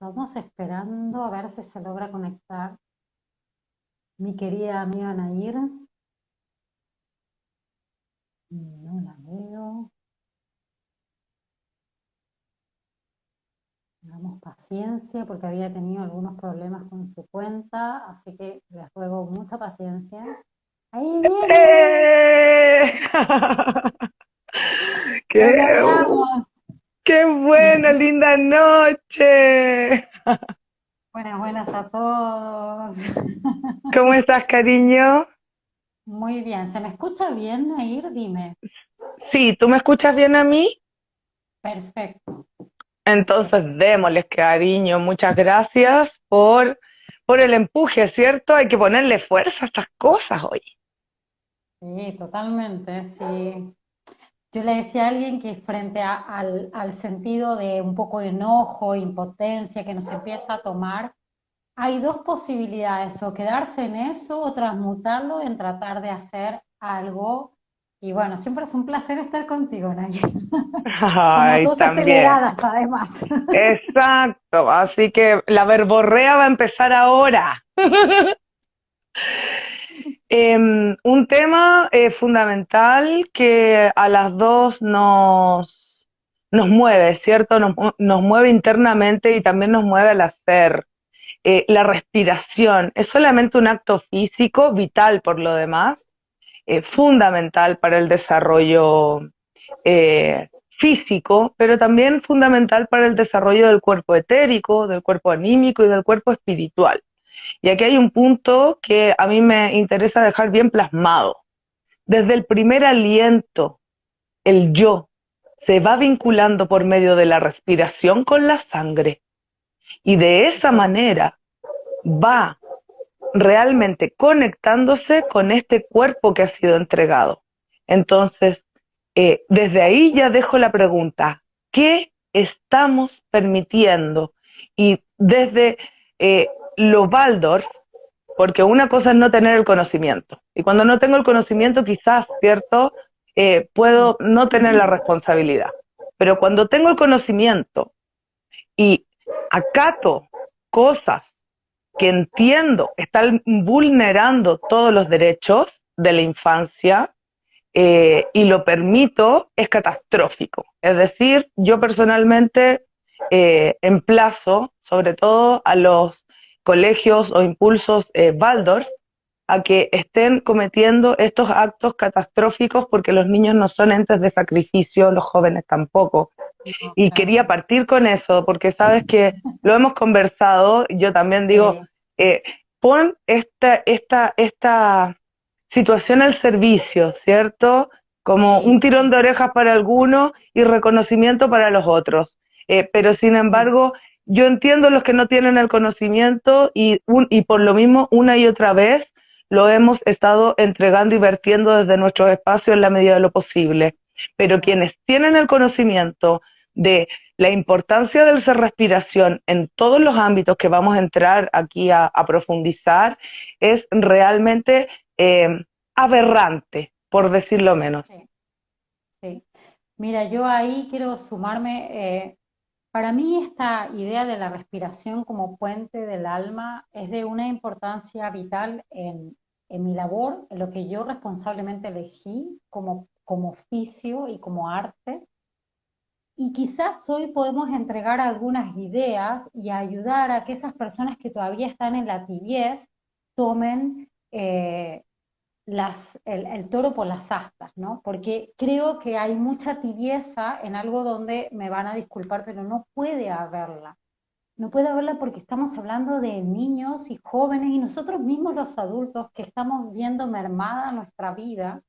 Estamos esperando a ver si se logra conectar mi querida amiga Nair. No la veo. Tengamos paciencia porque había tenido algunos problemas con su cuenta, así que les ruego mucha paciencia. Ahí viene. ¡Eh! ¡Qué, ¡Qué buena, linda noche! Buenas, buenas a todos. ¿Cómo estás, cariño? Muy bien. ¿Se me escucha bien, Nair? Dime. Sí, ¿tú me escuchas bien a mí? Perfecto. Entonces, démosles cariño. Muchas gracias por, por el empuje, ¿cierto? Hay que ponerle fuerza a estas cosas hoy. Sí, totalmente, sí. Yo le decía a alguien que frente al, al, sentido de un poco de enojo, impotencia que nos empieza a tomar, hay dos posibilidades, o quedarse en eso o transmutarlo en tratar de hacer algo y bueno, siempre es un placer estar contigo, Naya. Ay, Somos dos también. además. Exacto, así que la verborrea va a empezar ahora. Em, un tema eh, fundamental que a las dos nos, nos mueve, ¿cierto? Nos, mueve internamente y también nos mueve al hacer. Eh, la respiración es solamente un acto físico, vital por lo demás, eh, fundamental para el desarrollo físico, pero también fundamental para el desarrollo del cuerpo etérico, del cuerpo anímico y del cuerpo espiritual. Y aquí hay un punto que a mí me interesa dejar bien plasmado. Desde el primer aliento, el yo se va vinculando por medio de la respiración con la sangre. Y de esa manera va realmente conectándose con este cuerpo que ha sido entregado. Entonces, eh, desde ahí ya dejo la pregunta, ¿qué estamos permitiendo? Y desde eh, lo Waldorf, porque una cosa es no tener el conocimiento, y cuando no tengo el conocimiento quizás, ¿cierto? Eh, puedo no tener la responsabilidad, pero cuando tengo el conocimiento y acato cosas que entiendo están vulnerando todos los derechos de la infancia eh, y lo permito, es catastrófico. Es decir, yo personalmente eh, emplazo sobre todo a los colegios o impulsos eh, Waldorf a que estén cometiendo estos actos catastróficos porque los niños no son entes de sacrificio, los jóvenes tampoco. Y quería partir con eso, porque sabes que lo hemos conversado, yo también digo, eh, pon esta, esta, esta situación al servicio, ¿cierto? Como un tirón de orejas para algunos y reconocimiento para los otros. Eh, pero sin embargo, yo entiendo los que no tienen el conocimiento y, por lo mismo una y otra vez lo hemos estado entregando y vertiendo desde nuestros espacios en la medida de lo posible. Pero quienes tienen el conocimiento de la importancia del ser respiración en todos los ámbitos que vamos a entrar aquí a, profundizar es realmente eh, aberrante, por decirlo menos. Sí. Mira, yo ahí quiero sumarme, eh, para mí esta idea de la respiración como puente del alma es de una importancia vital en, mi labor, en lo que yo responsablemente elegí como, como oficio y como arte. Y quizás hoy podemos entregar algunas ideas y ayudar a que esas personas que todavía están en la tibiez tomen eh, el, toro por las astas, ¿no? Porque creo que hay mucha tibieza en algo donde me van a disculpar, pero no puede haberla. No puede haberla porque estamos hablando de niños y jóvenes y nosotros mismos los adultos que estamos viendo mermada nuestra vida.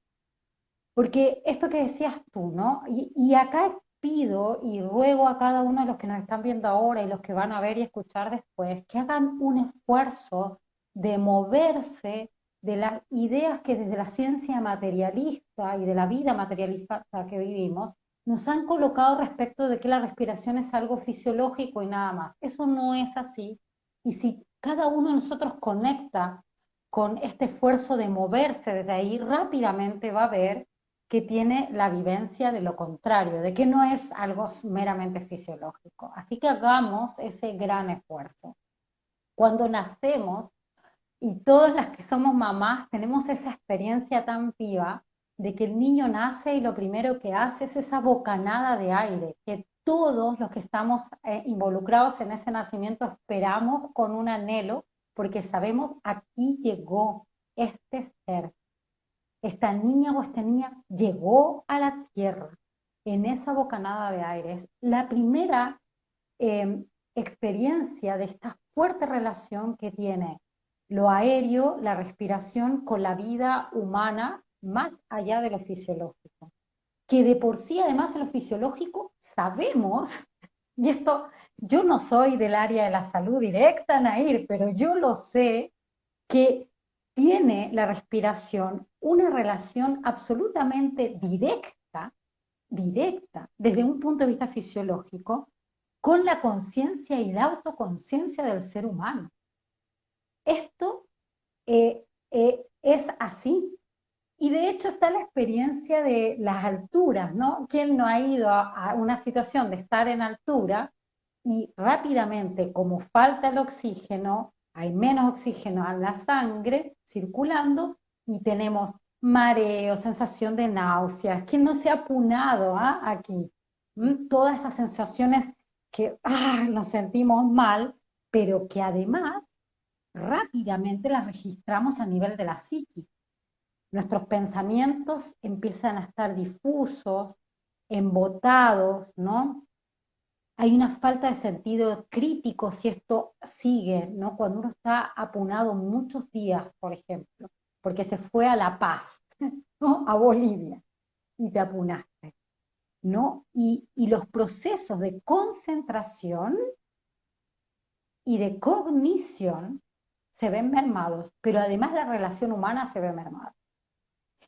Porque esto que decías tú, ¿no? Y, y acá pido y ruego a cada uno de los que nos están viendo ahora y los que van a ver y escuchar después, que hagan un esfuerzo de moverse de las ideas que desde la ciencia materialista y de la vida materialista que vivimos nos han colocado respecto de que la respiración es algo fisiológico y nada más. Eso no es así. Y si cada uno de nosotros conecta con este esfuerzo de moverse desde ahí, rápidamente va a ver que tiene la vivencia de lo contrario, de que no es algo meramente fisiológico. Así que hagamos ese gran esfuerzo. Cuando nacemos, y todas las que somos mamás tenemos esa experiencia tan viva de que el niño nace y lo primero que hace es esa bocanada de aire, que todos los que estamos eh, involucrados en ese nacimiento esperamos con un anhelo, porque sabemos aquí llegó este ser, esta niña o esta niña llegó a la tierra en esa bocanada de aire. Es la primera em, experiencia de esta fuerte relación que tiene lo aéreo, la respiración con la vida humana más allá de lo fisiológico. Que de por sí, además, de lo fisiológico sabemos, y esto yo no soy del área de la salud directa, Nair, pero yo lo sé, que tiene la respiración una relación absolutamente directa, directa, desde un punto de vista fisiológico, con la conciencia y la autoconciencia del ser humano. Esto eh, eh, es así. Y de hecho está la experiencia de las alturas, ¿no? ¿Quién no ha ido a, una situación de estar en altura y rápidamente, como falta el oxígeno, hay menos oxígeno en la sangre circulando y tenemos mareo, sensación de náuseas. ¿Quién no se ha apunado ah, aquí? ¿Mm? Todas esas sensaciones que ah, nos sentimos mal, pero que además rápidamente las registramos a nivel de la psique. Nuestros pensamientos empiezan a estar difusos, embotados, ¿no? Hay una falta de sentido crítico si esto sigue, ¿no? Cuando uno está apunado muchos días, por ejemplo, porque se fue a La Paz, ¿no? A Bolivia, y te apunaste, ¿no? Y los procesos de concentración y de cognición se ven mermados, pero además la relación humana se ve mermada.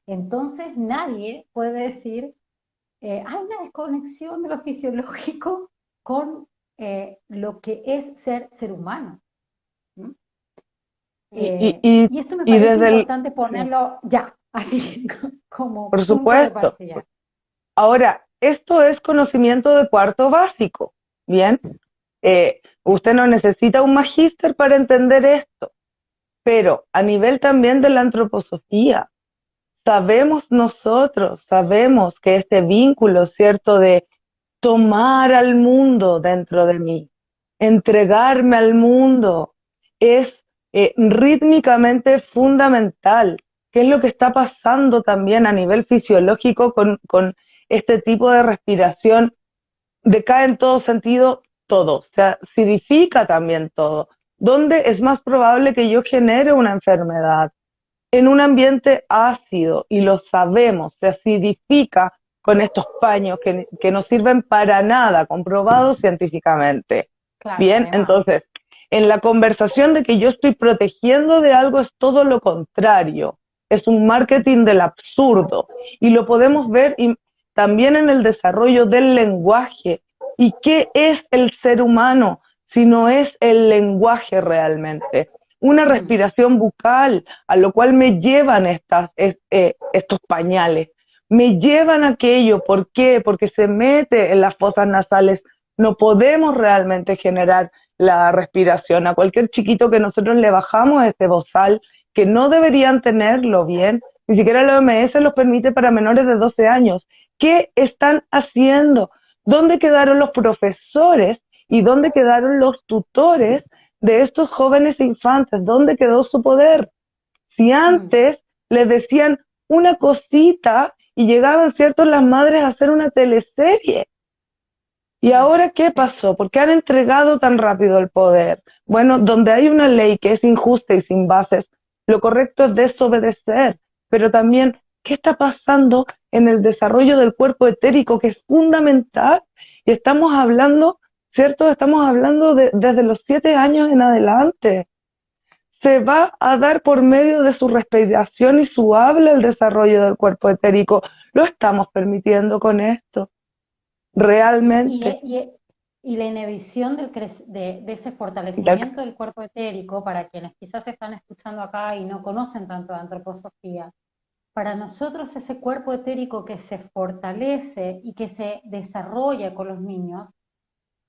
Entonces nadie puede decir, eh, hay una desconexión de lo fisiológico con eh, lo que es ser ser humano. y, eh, esto me parece importante ponerlo ya, así como... Por supuesto. Ahora, esto es conocimiento de cuarto básico, ¿bien? usted no necesita un magíster para entender esto pero a nivel también de la antroposofía, sabemos nosotros, sabemos que este vínculo, ¿cierto?, de tomar al mundo dentro de mí, entregarme al mundo, es eh, rítmicamente fundamental. ¿Qué es lo que está pasando también a nivel fisiológico con, con este tipo de respiración? Decae en todo sentido todo, se acidifica también todo. ¿Dónde es más probable que yo genere una enfermedad? En un ambiente ácido, y lo sabemos, se acidifica con estos paños que, no sirven para nada, comprobados científicamente. Bien, entonces, en la conversación de que yo estoy protegiendo de algo es todo lo contrario. Es un marketing del absurdo. Y lo podemos ver también en el desarrollo del lenguaje. ¿Y qué es el ser humano? Sino es el lenguaje realmente. Una respiración bucal, a lo cual me llevan estas, eh, estos pañales. Me llevan aquello, ¿por qué? Porque se mete en las fosas nasales. No podemos realmente generar la respiración. A cualquier chiquito que nosotros le bajamos este bozal, que no deberían tenerlo bien, ni siquiera la OMS los permite para menores de 12 años. ¿Qué están haciendo? ¿Dónde quedaron los profesores ¿Y dónde quedaron los tutores de estos jóvenes infantes? ¿Dónde quedó su poder? Si mm. antes les decían una cosita y llegaban, ¿cierto?, las madres a hacer una teleserie. ¿Y mm. ahora qué pasó? ¿Por qué han entregado tan rápido el poder? Bueno, donde hay una ley que es injusta y sin bases, lo correcto es desobedecer. Pero también, ¿qué está pasando en el desarrollo del cuerpo etérico, que es fundamental? Y estamos hablando ¿cierto? Estamos hablando de, desde los siete años en adelante. Se va a dar por medio de su respiración y su habla el desarrollo del cuerpo etérico. Lo estamos permitiendo con esto. Realmente. Y, la inhibición del de, de, ese fortalecimiento del cuerpo etérico, para quienes quizás están escuchando acá y no conocen tanto de antroposofía, para nosotros ese cuerpo etérico que se fortalece y que se desarrolla con los niños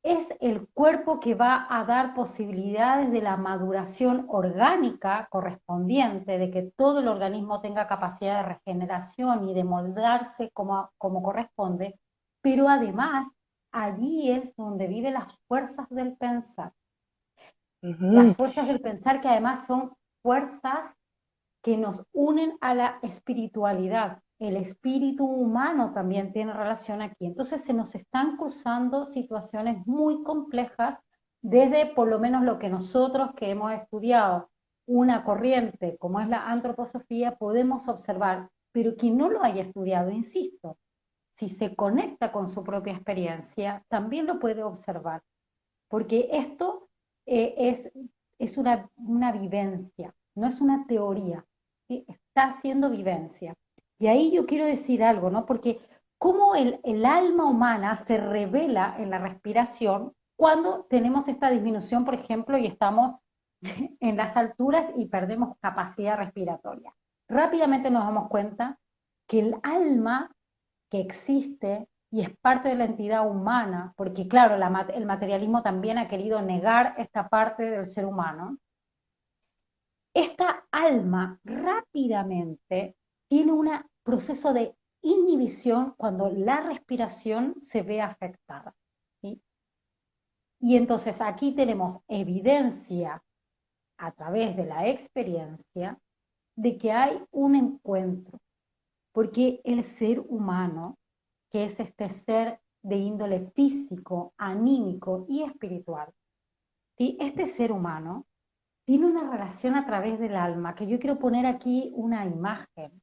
es el cuerpo que va a dar posibilidades de la maduración orgánica correspondiente, de que todo el organismo tenga capacidad de regeneración y de moldarse como, como corresponde, pero además allí es donde viven las fuerzas del pensar. Las fuerzas del pensar que además son fuerzas que nos unen a la espiritualidad, el espíritu humano también tiene relación aquí. Entonces se nos están cruzando situaciones muy complejas desde por lo menos lo que nosotros que hemos estudiado una corriente como es la antroposofía podemos observar, pero quien no lo haya estudiado, insisto, si se conecta con su propia experiencia, también lo puede observar, porque esto eh, es, es una, una, vivencia, no es una teoría, está haciendo vivencia. Y ahí yo quiero decir algo, ¿no? Porque cómo el, alma humana se revela en la respiración cuando tenemos esta disminución, por ejemplo, y estamos en las alturas y perdemos capacidad respiratoria. Rápidamente nos damos cuenta que el alma que existe y es parte de la entidad humana, porque claro, el materialismo también ha querido negar esta parte del ser humano, esta alma rápidamente tiene un proceso de inhibición cuando la respiración se ve afectada. Y entonces aquí tenemos evidencia a través de la experiencia de que hay un encuentro, porque el ser humano, que es este ser de índole físico, anímico y espiritual, este ser humano tiene una relación a través del alma, que yo quiero poner aquí una imagen.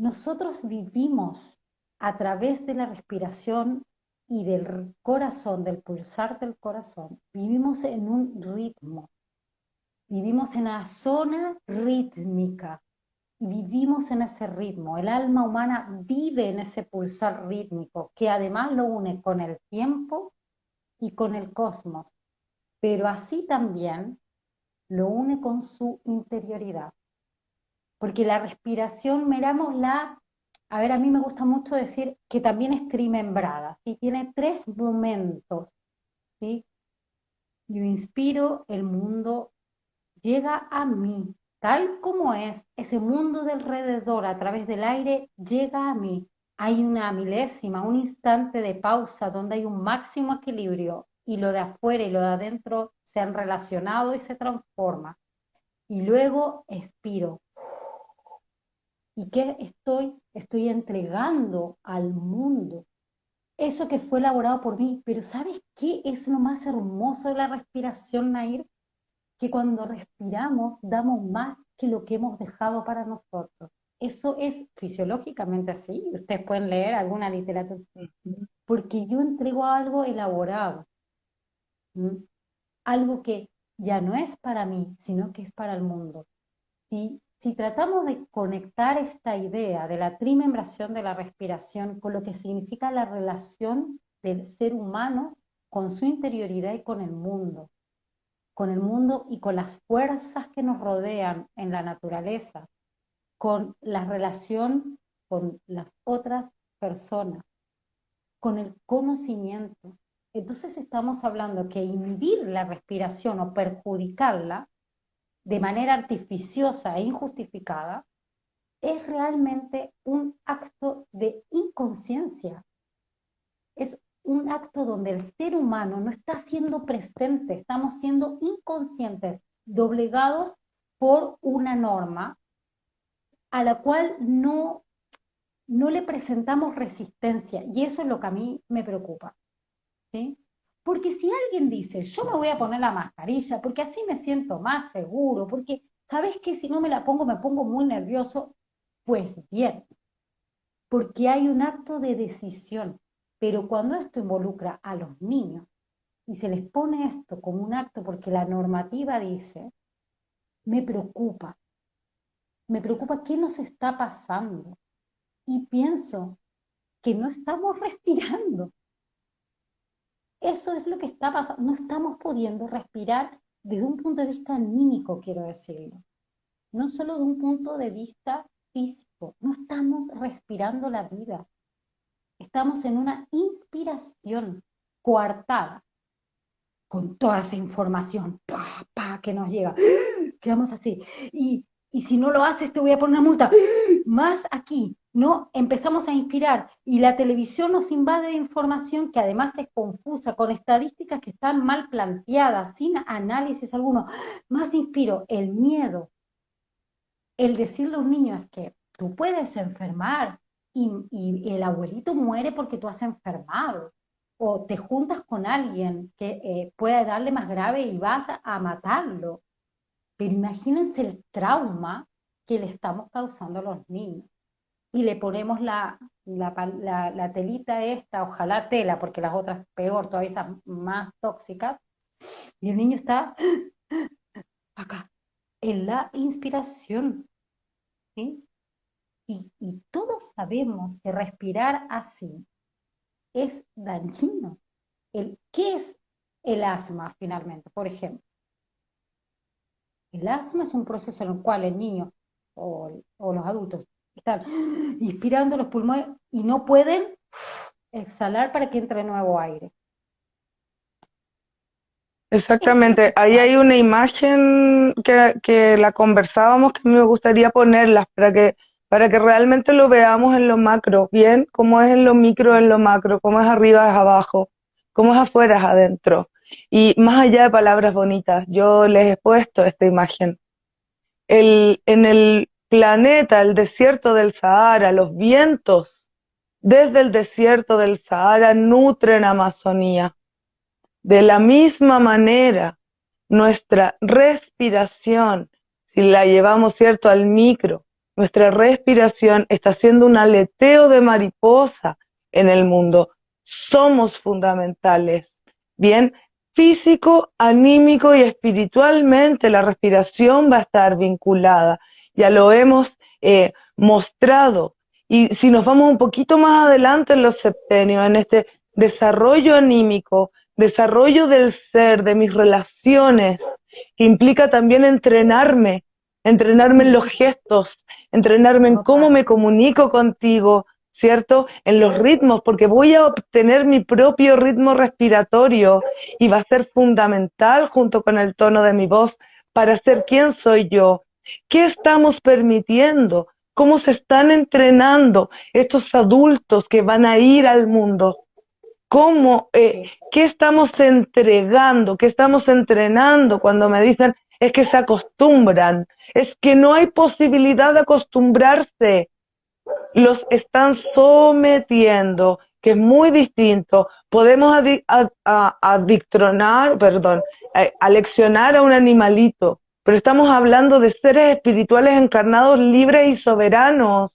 Nosotros vivimos a través de la respiración y del corazón, del pulsar del corazón, vivimos en un ritmo, vivimos en la zona rítmica, vivimos en ese ritmo. El alma humana vive en ese pulsar rítmico, que además lo une con el tiempo y con el cosmos, pero así también lo une con su interioridad porque la respiración, mirámosla, a ver, a mí me gusta mucho decir que también es trimembrada, ¿sí? tiene tres momentos. ¿sí? Yo inspiro, el mundo llega a mí, tal como es, ese mundo de alrededor a través del aire llega a mí. Hay una milésima, un instante de pausa donde hay un máximo equilibrio y lo de afuera y lo de adentro se han relacionado y se transforma. Y luego expiro, ¿Y qué estoy? Estoy entregando al mundo eso que fue elaborado por mí. Pero ¿sabes qué es lo más hermoso de la respiración, Nair? Que cuando respiramos damos más que lo que hemos dejado para nosotros. Eso es fisiológicamente así. Ustedes pueden leer alguna literatura. Porque yo entrego algo elaborado. Algo que ya no es para mí, sino que es para el mundo. ¿Sí? Si tratamos de conectar esta idea de la trimembración de la respiración con lo que significa la relación del ser humano con su interioridad y con el mundo, con el mundo y con las fuerzas que nos rodean en la naturaleza, con la relación con las otras personas, con el conocimiento. Entonces estamos hablando que inhibir la respiración o perjudicarla de manera artificiosa e injustificada, es realmente un acto de inconsciencia. Es un acto donde el ser humano no está siendo presente, estamos siendo inconscientes, doblegados por una norma a la cual no, no le presentamos resistencia. Y eso es lo que a mí me preocupa. ¿sí? Porque si alguien dice, yo me voy a poner la mascarilla porque así me siento más seguro, porque, ¿sabes que Si no me la pongo me pongo muy nervioso, pues bien, porque hay un acto de decisión. Pero cuando esto involucra a los niños y se les pone esto como un acto porque la normativa dice, me preocupa. Me preocupa qué nos está pasando. Y pienso que no estamos respirando. Eso es lo que está pasando. No estamos pudiendo respirar desde un punto de vista anímico, quiero decirlo. no solo de un punto de vista físico, no estamos respirando la vida, estamos en una inspiración coartada con toda esa información pa, pa, que nos llega. Quedamos así. Y, y si no lo haces, te voy a poner una multa. Más aquí, ¿no? Empezamos a inspirar y la televisión nos invade de información que además es confusa, con estadísticas que están mal planteadas, sin análisis alguno. Más inspiro el miedo, el decirle a un niño que tú puedes enfermar y, y el abuelito muere porque tú has enfermado o te juntas con alguien que eh, pueda darle más grave y vas a matarlo. Pero imagínense el trauma que le estamos causando a los niños y le ponemos la, la, telita esta, ojalá tela, porque las otras peor, todavía esas más tóxicas, y el niño está acá, en la inspiración. Y, y todos sabemos que respirar así es dañino. El, ¿Qué es el asma finalmente? Por ejemplo, el asma es un proceso en el cual el niño o, o los adultos están inspirando los pulmones y no pueden exhalar para que entre nuevo aire. Exactamente, ahí hay una imagen que, que, la conversábamos que me gustaría ponerlas para que, para que realmente lo veamos en lo macro, bien, cómo es en lo micro, en lo macro, cómo es arriba, es abajo, cómo es afuera, es adentro. Y más allá de palabras bonitas, yo les he puesto esta imagen. El, en el planeta, el desierto del Sahara, los vientos desde el desierto del Sahara nutren Amazonía. De la misma manera, nuestra respiración, si la llevamos cierto al micro, nuestra respiración está haciendo un aleteo de mariposa en el mundo. Somos fundamentales. Bien, físico, anímico y espiritualmente la respiración va a estar vinculada ya lo hemos eh, mostrado. Y si nos vamos un poquito más adelante en los septenios, en este desarrollo anímico, desarrollo del ser, de mis relaciones, que implica también entrenarme, entrenarme en los gestos, entrenarme en cómo me comunico contigo, ¿cierto? En los ritmos, porque voy a obtener mi propio ritmo respiratorio y va a ser fundamental junto con el tono de mi voz para ser quien soy yo, ¿Qué estamos permitiendo? ¿Cómo se están entrenando estos adultos que van a ir al mundo? ¿Cómo, eh, ¿Qué estamos entregando? ¿Qué estamos entrenando cuando me dicen es que se acostumbran? Es que no hay posibilidad de acostumbrarse. Los están sometiendo, que es muy distinto. Podemos adictronar, perdón, eh, aleccionar a un animalito, pero estamos hablando de seres espirituales encarnados libres y soberanos.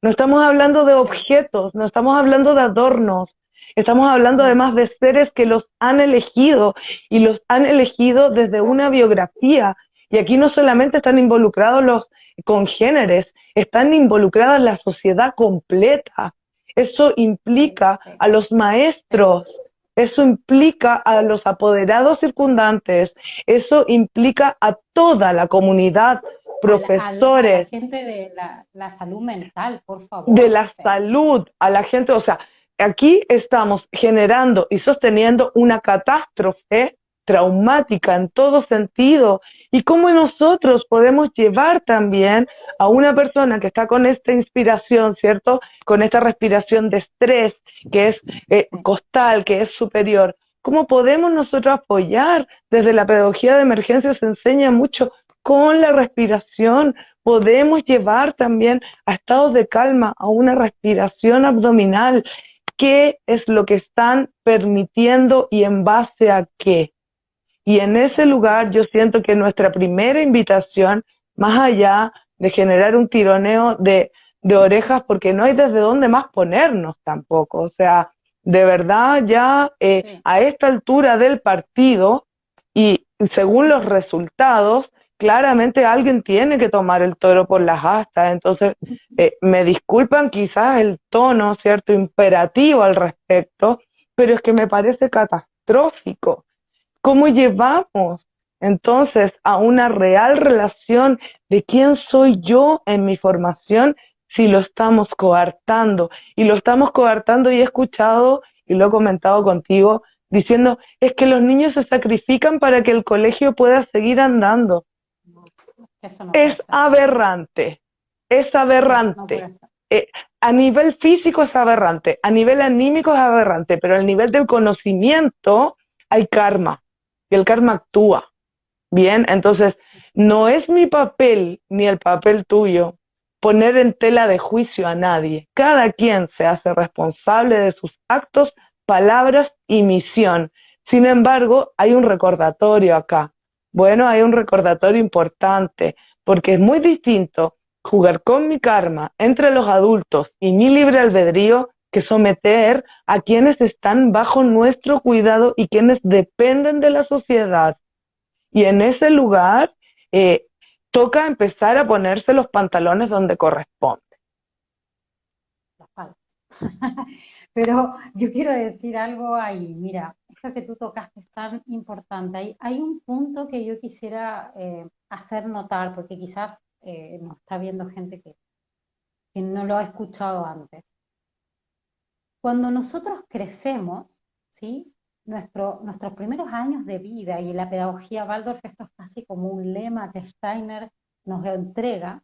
No estamos hablando de objetos, no estamos hablando de adornos, estamos hablando además de seres que los han elegido y los han elegido desde una biografía. Y aquí no solamente están involucrados los congéneres, están involucradas la sociedad completa. Eso implica a los maestros, eso implica a los apoderados circundantes, eso implica a toda la comunidad, profesores. A la, gente de la, salud mental, por favor. De la salud, a la gente, o sea, aquí estamos generando y sosteniendo una catástrofe traumática en todo sentido y cómo nosotros podemos llevar también a una persona que está con esta inspiración, ¿cierto? Con esta respiración de estrés que es eh, costal, que es superior. ¿Cómo podemos nosotros apoyar? Desde la pedagogía de emergencia se enseña mucho con la respiración. Podemos llevar también a estados de calma, a una respiración abdominal. ¿Qué es lo que están permitiendo y en base a qué? Y en ese lugar yo siento que nuestra primera invitación, más allá de generar un tironeo de, de orejas, porque no hay desde dónde más ponernos tampoco, o sea, de verdad ya eh, a esta altura del partido y según los resultados, claramente alguien tiene que tomar el toro por las astas. Entonces, eh, me disculpan quizás el tono, ¿cierto?, imperativo al respecto, pero es que me parece catastrófico cómo llevamos entonces a una real relación de quién soy yo en mi formación si lo estamos coartando. Y lo estamos coartando y he escuchado y lo he comentado contigo diciendo, es que los niños se sacrifican para que el colegio pueda seguir andando. es aberrante, es aberrante. Eh, a nivel físico es aberrante, a nivel anímico es aberrante, pero al nivel del conocimiento hay karma y el karma actúa. Bien, entonces no es mi papel ni el papel tuyo poner en tela de juicio a nadie. Cada quien se hace responsable de sus actos, palabras y misión. Sin embargo, hay un recordatorio acá. Bueno, hay un recordatorio importante, porque es muy distinto jugar con mi karma entre los adultos y mi libre albedrío que someter a quienes están bajo nuestro cuidado y quienes dependen de la sociedad. Y en ese lugar eh, toca empezar a ponerse los pantalones donde corresponde. Pero yo quiero decir algo ahí, mira, esto que tú tocaste es tan importante. Hay, un punto que yo quisiera eh, hacer notar, porque quizás eh, nos está viendo gente que no lo ha escuchado antes. Cuando nosotros crecemos, ¿sí? nuestros primeros años de vida y la pedagogía Waldorf, esto es casi como un lema que Steiner nos entrega,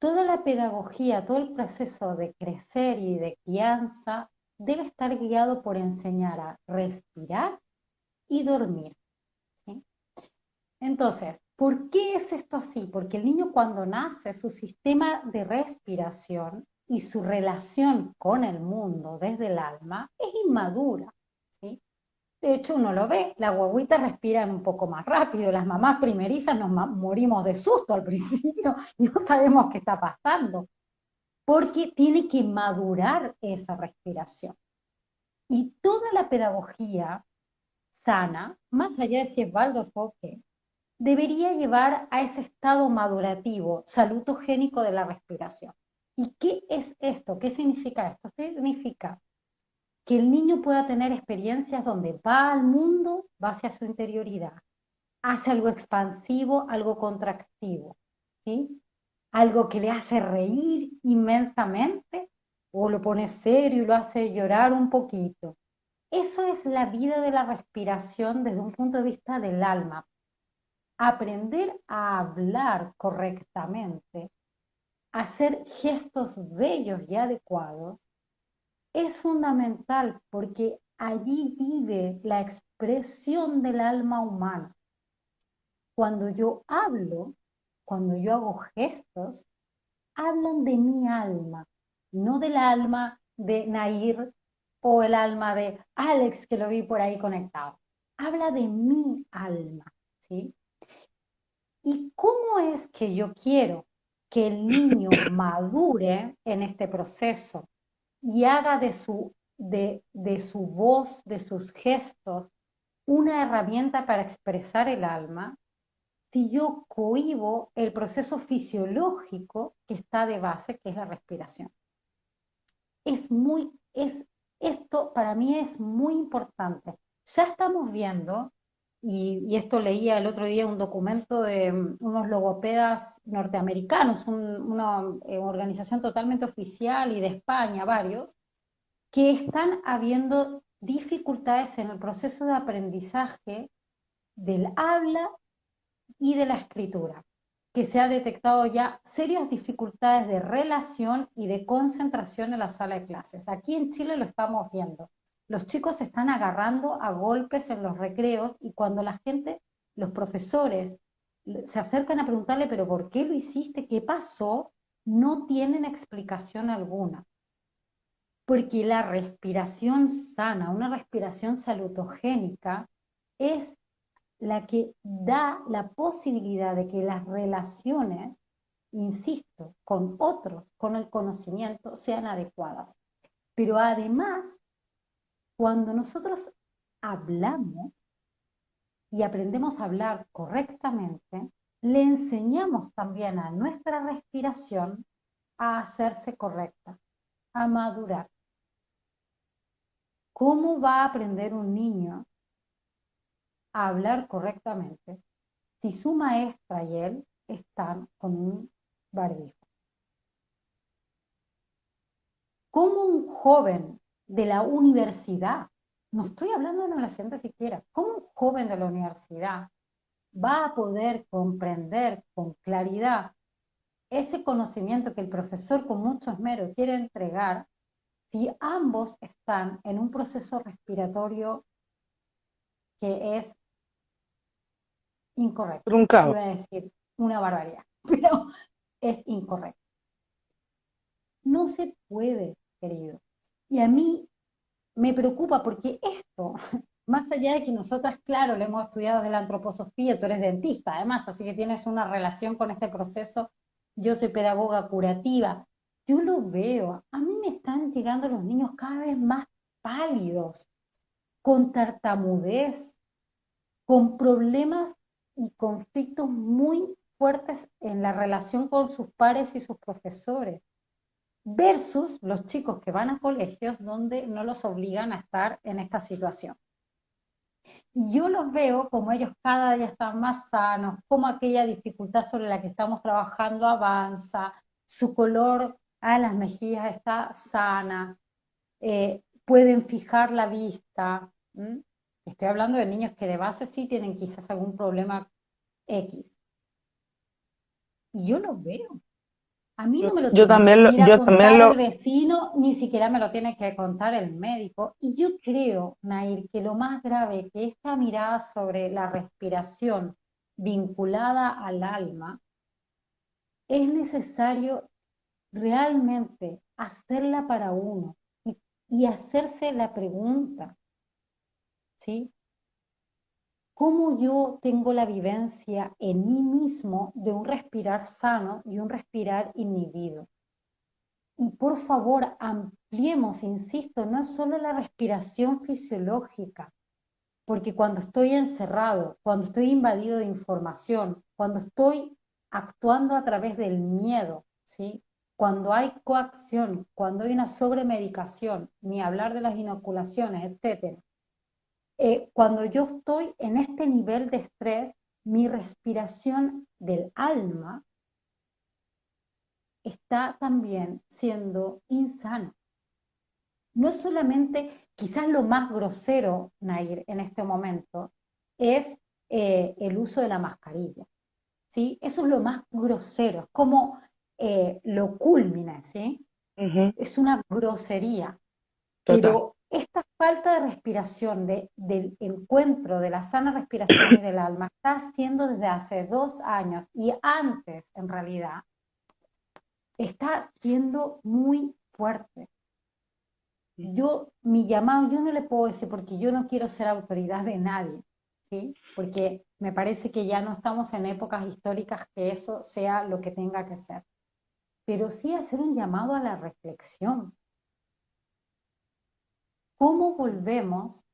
toda la pedagogía, todo el proceso de crecer y de crianza debe estar guiado por enseñar a respirar y dormir. Entonces, ¿por qué es esto así? Porque el niño cuando nace, su sistema de respiración y su relación con el mundo desde el alma es inmadura. De hecho, uno lo ve, la guaguita respiran un poco más rápido, las mamás primerizas nos morimos de susto al principio y no sabemos qué está pasando, porque tiene que madurar esa respiración. Y toda la pedagogía sana, más allá de si es Waldorf debería llevar a ese estado madurativo, salutogénico de la respiración. ¿Y qué es esto? ¿Qué significa esto? Significa que el niño pueda tener experiencias donde va al mundo, va hacia su interioridad, hace algo expansivo, algo contractivo, ¿sí? Algo que le hace reír inmensamente o lo pone serio y lo hace llorar un poquito. Eso es la vida de la respiración desde un punto de vista del alma. Aprender a hablar correctamente, hacer gestos bellos y adecuados, es fundamental porque allí vive la expresión del alma humana. Cuando yo hablo, cuando yo hago gestos, hablan de mi alma, no del alma de Nair o el alma de Alex que lo vi por ahí conectado. Habla de mi alma, ¿sí? ¿Y cómo es que yo quiero que el niño madure en este proceso? y haga de su, de, de su voz, de sus gestos, una herramienta para expresar el alma, si yo cohibo el proceso fisiológico que está de base, que es la respiración. Es muy, es, esto para mí es muy importante. Ya estamos viendo, y, esto leía el otro día un documento de mm, unos logopedas norteamericanos, una eh, organización totalmente oficial y de España, varios, que están habiendo dificultades en el proceso de aprendizaje del habla y de la escritura, que se ha detectado ya serias dificultades de relación y de concentración en la sala de clases. Aquí en Chile lo estamos viendo los chicos se están agarrando a golpes en los recreos y cuando la gente, los profesores, se acercan a preguntarle, pero ¿por qué lo hiciste? ¿Qué pasó? No tienen explicación alguna. Porque la respiración sana, una respiración salutogénica, es la que da la posibilidad de que las relaciones, insisto, con otros, con el conocimiento, sean adecuadas. Pero además cuando nosotros hablamos y aprendemos a hablar correctamente, le enseñamos también a nuestra respiración a hacerse correcta, a madurar. ¿Cómo va a aprender un niño a hablar correctamente si su maestra y él están con un barbijo. ¿Cómo un joven de la universidad, no estoy hablando de un adolescente siquiera, cómo un joven de la universidad va a poder comprender con claridad ese conocimiento que el profesor con mucho esmero quiere entregar si ambos están en un proceso respiratorio que es incorrecto. Truncado. Iba a decir una barbaridad, pero es incorrecto. No se puede, querido. Y a mí me preocupa porque esto, más allá de que nosotras, claro, lo hemos estudiado desde la antroposofía, tú eres dentista además, así que tienes una relación con este proceso, yo soy pedagoga curativa, yo lo veo, a mí me están llegando los niños cada vez más pálidos, con tartamudez, con problemas y conflictos muy fuertes en la relación con sus pares y sus profesores, versus los chicos que van a colegios donde no los obligan a estar en esta situación. Y yo los veo como ellos cada día están más sanos, como aquella dificultad sobre la que estamos trabajando avanza, su color a las mejillas está sana, eh, pueden fijar la vista. Estoy hablando de niños que de base sí tienen quizás algún problema X. Y yo lo veo. A mí no me lo yo tiene también lo, que yo contar también lo, el vecino, ni siquiera me lo tiene que contar el médico. Y yo creo, Nair, que lo más grave que esta mirada sobre la respiración vinculada al alma, es necesario realmente hacerla para uno y, y hacerse la pregunta, ¿sí? Cómo yo tengo la vivencia en mí mismo de un respirar sano y un respirar inhibido. Y por favor, ampliemos, insisto, no solo la respiración fisiológica, porque cuando estoy encerrado, cuando estoy invadido de información, cuando estoy actuando a través del miedo, ¿sí? cuando hay coacción, cuando hay una sobremedicación, ni hablar de las inoculaciones, etcétera, eh, cuando yo estoy en este nivel de estrés, mi respiración del alma está también siendo insana. No solamente, quizás lo más grosero, Nair, en este momento, es eh, el uso de la mascarilla. ¿sí? Eso es lo más grosero, es como eh, lo culmina, ¿sí? Es una grosería. Pero esta falta de respiración, de, del encuentro de la sana respiración del alma, está haciendo desde hace dos años y antes, en realidad, está siendo muy fuerte. Yo, mi llamado, yo no le puedo decir porque yo no quiero ser autoridad de nadie, ¿sí? Porque me parece que ya no estamos en épocas históricas que eso sea lo que tenga que ser. Pero sí hacer un llamado a la reflexión, cómo volvemos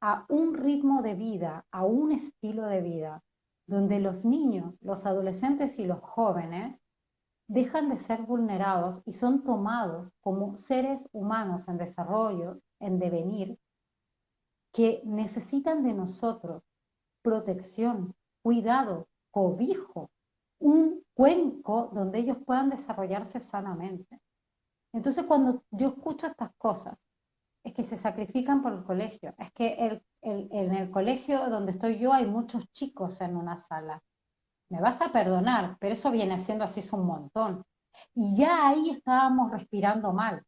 a un ritmo de vida, a un estilo de vida, donde los niños, los adolescentes y los jóvenes dejan de ser vulnerados y son tomados como seres humanos en desarrollo, en devenir, que necesitan de nosotros protección, cuidado, cobijo, un cuenco donde ellos puedan desarrollarse sanamente. Entonces, cuando yo escucho estas cosas, es que se sacrifican por el colegio. Es que en el colegio donde estoy yo hay muchos chicos en una sala. Me vas a perdonar, pero eso viene siendo así es un montón. Y ya ahí estábamos respirando mal.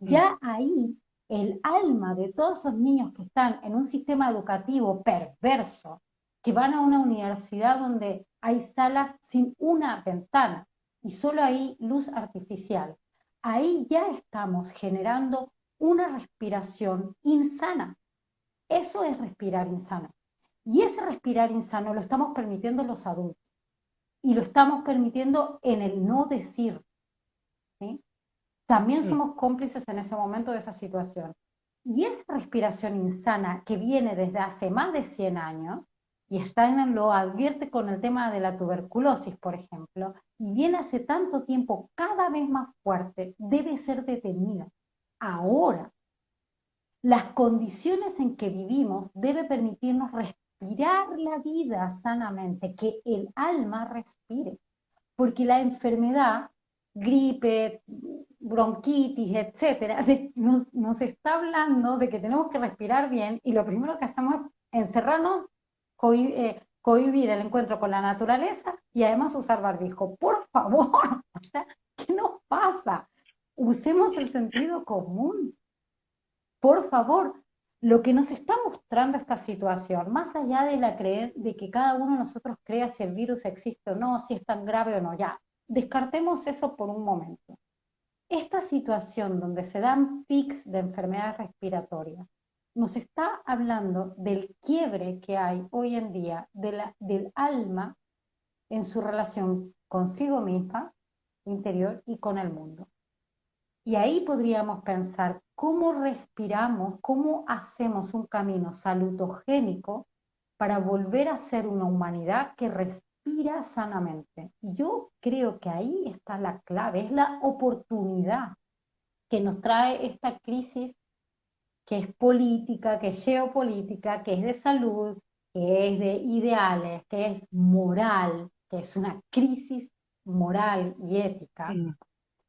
Ya mm. ahí el alma de todos esos niños que están en un sistema educativo perverso, que van a una universidad donde hay salas sin una ventana y solo hay luz artificial, ahí ya estamos generando una respiración insana. Eso es respirar insano. Y ese respirar insano lo estamos permitiendo los adultos. Y lo estamos permitiendo en el no decir. También somos cómplices en ese momento de esa situación. Y esa respiración insana que viene desde hace más de 100 años, y Steiner lo advierte con el tema de la tuberculosis, por ejemplo, y viene hace tanto tiempo cada vez más fuerte, debe ser detenida ahora. Las condiciones en que vivimos debe permitirnos respirar la vida sanamente, que el alma respire, porque la enfermedad, gripe, bronquitis, etcétera, nos, está hablando de que tenemos que respirar bien y lo primero que hacemos es encerrarnos, eh, cohibir el encuentro con la naturaleza y además usar barbijo. Por favor, o sea, ¿qué nos pasa? Usemos el sentido común. Por favor, lo que nos está mostrando esta situación, más allá de la creer de que cada uno de nosotros crea si el virus existe o no, si es tan grave o no, ya, descartemos eso por un momento. Esta situación donde se dan pics de enfermedades respiratorias nos está hablando del quiebre que hay hoy en día del alma en su relación consigo misma, interior y con el mundo. Y ahí podríamos pensar cómo respiramos, cómo hacemos un camino salutogénico para volver a ser una humanidad que respira sanamente. Y yo creo que ahí está la clave, es la oportunidad que nos trae esta crisis que es política, que es geopolítica, que es de salud, que es de ideales, que es moral, que es una crisis moral y ética,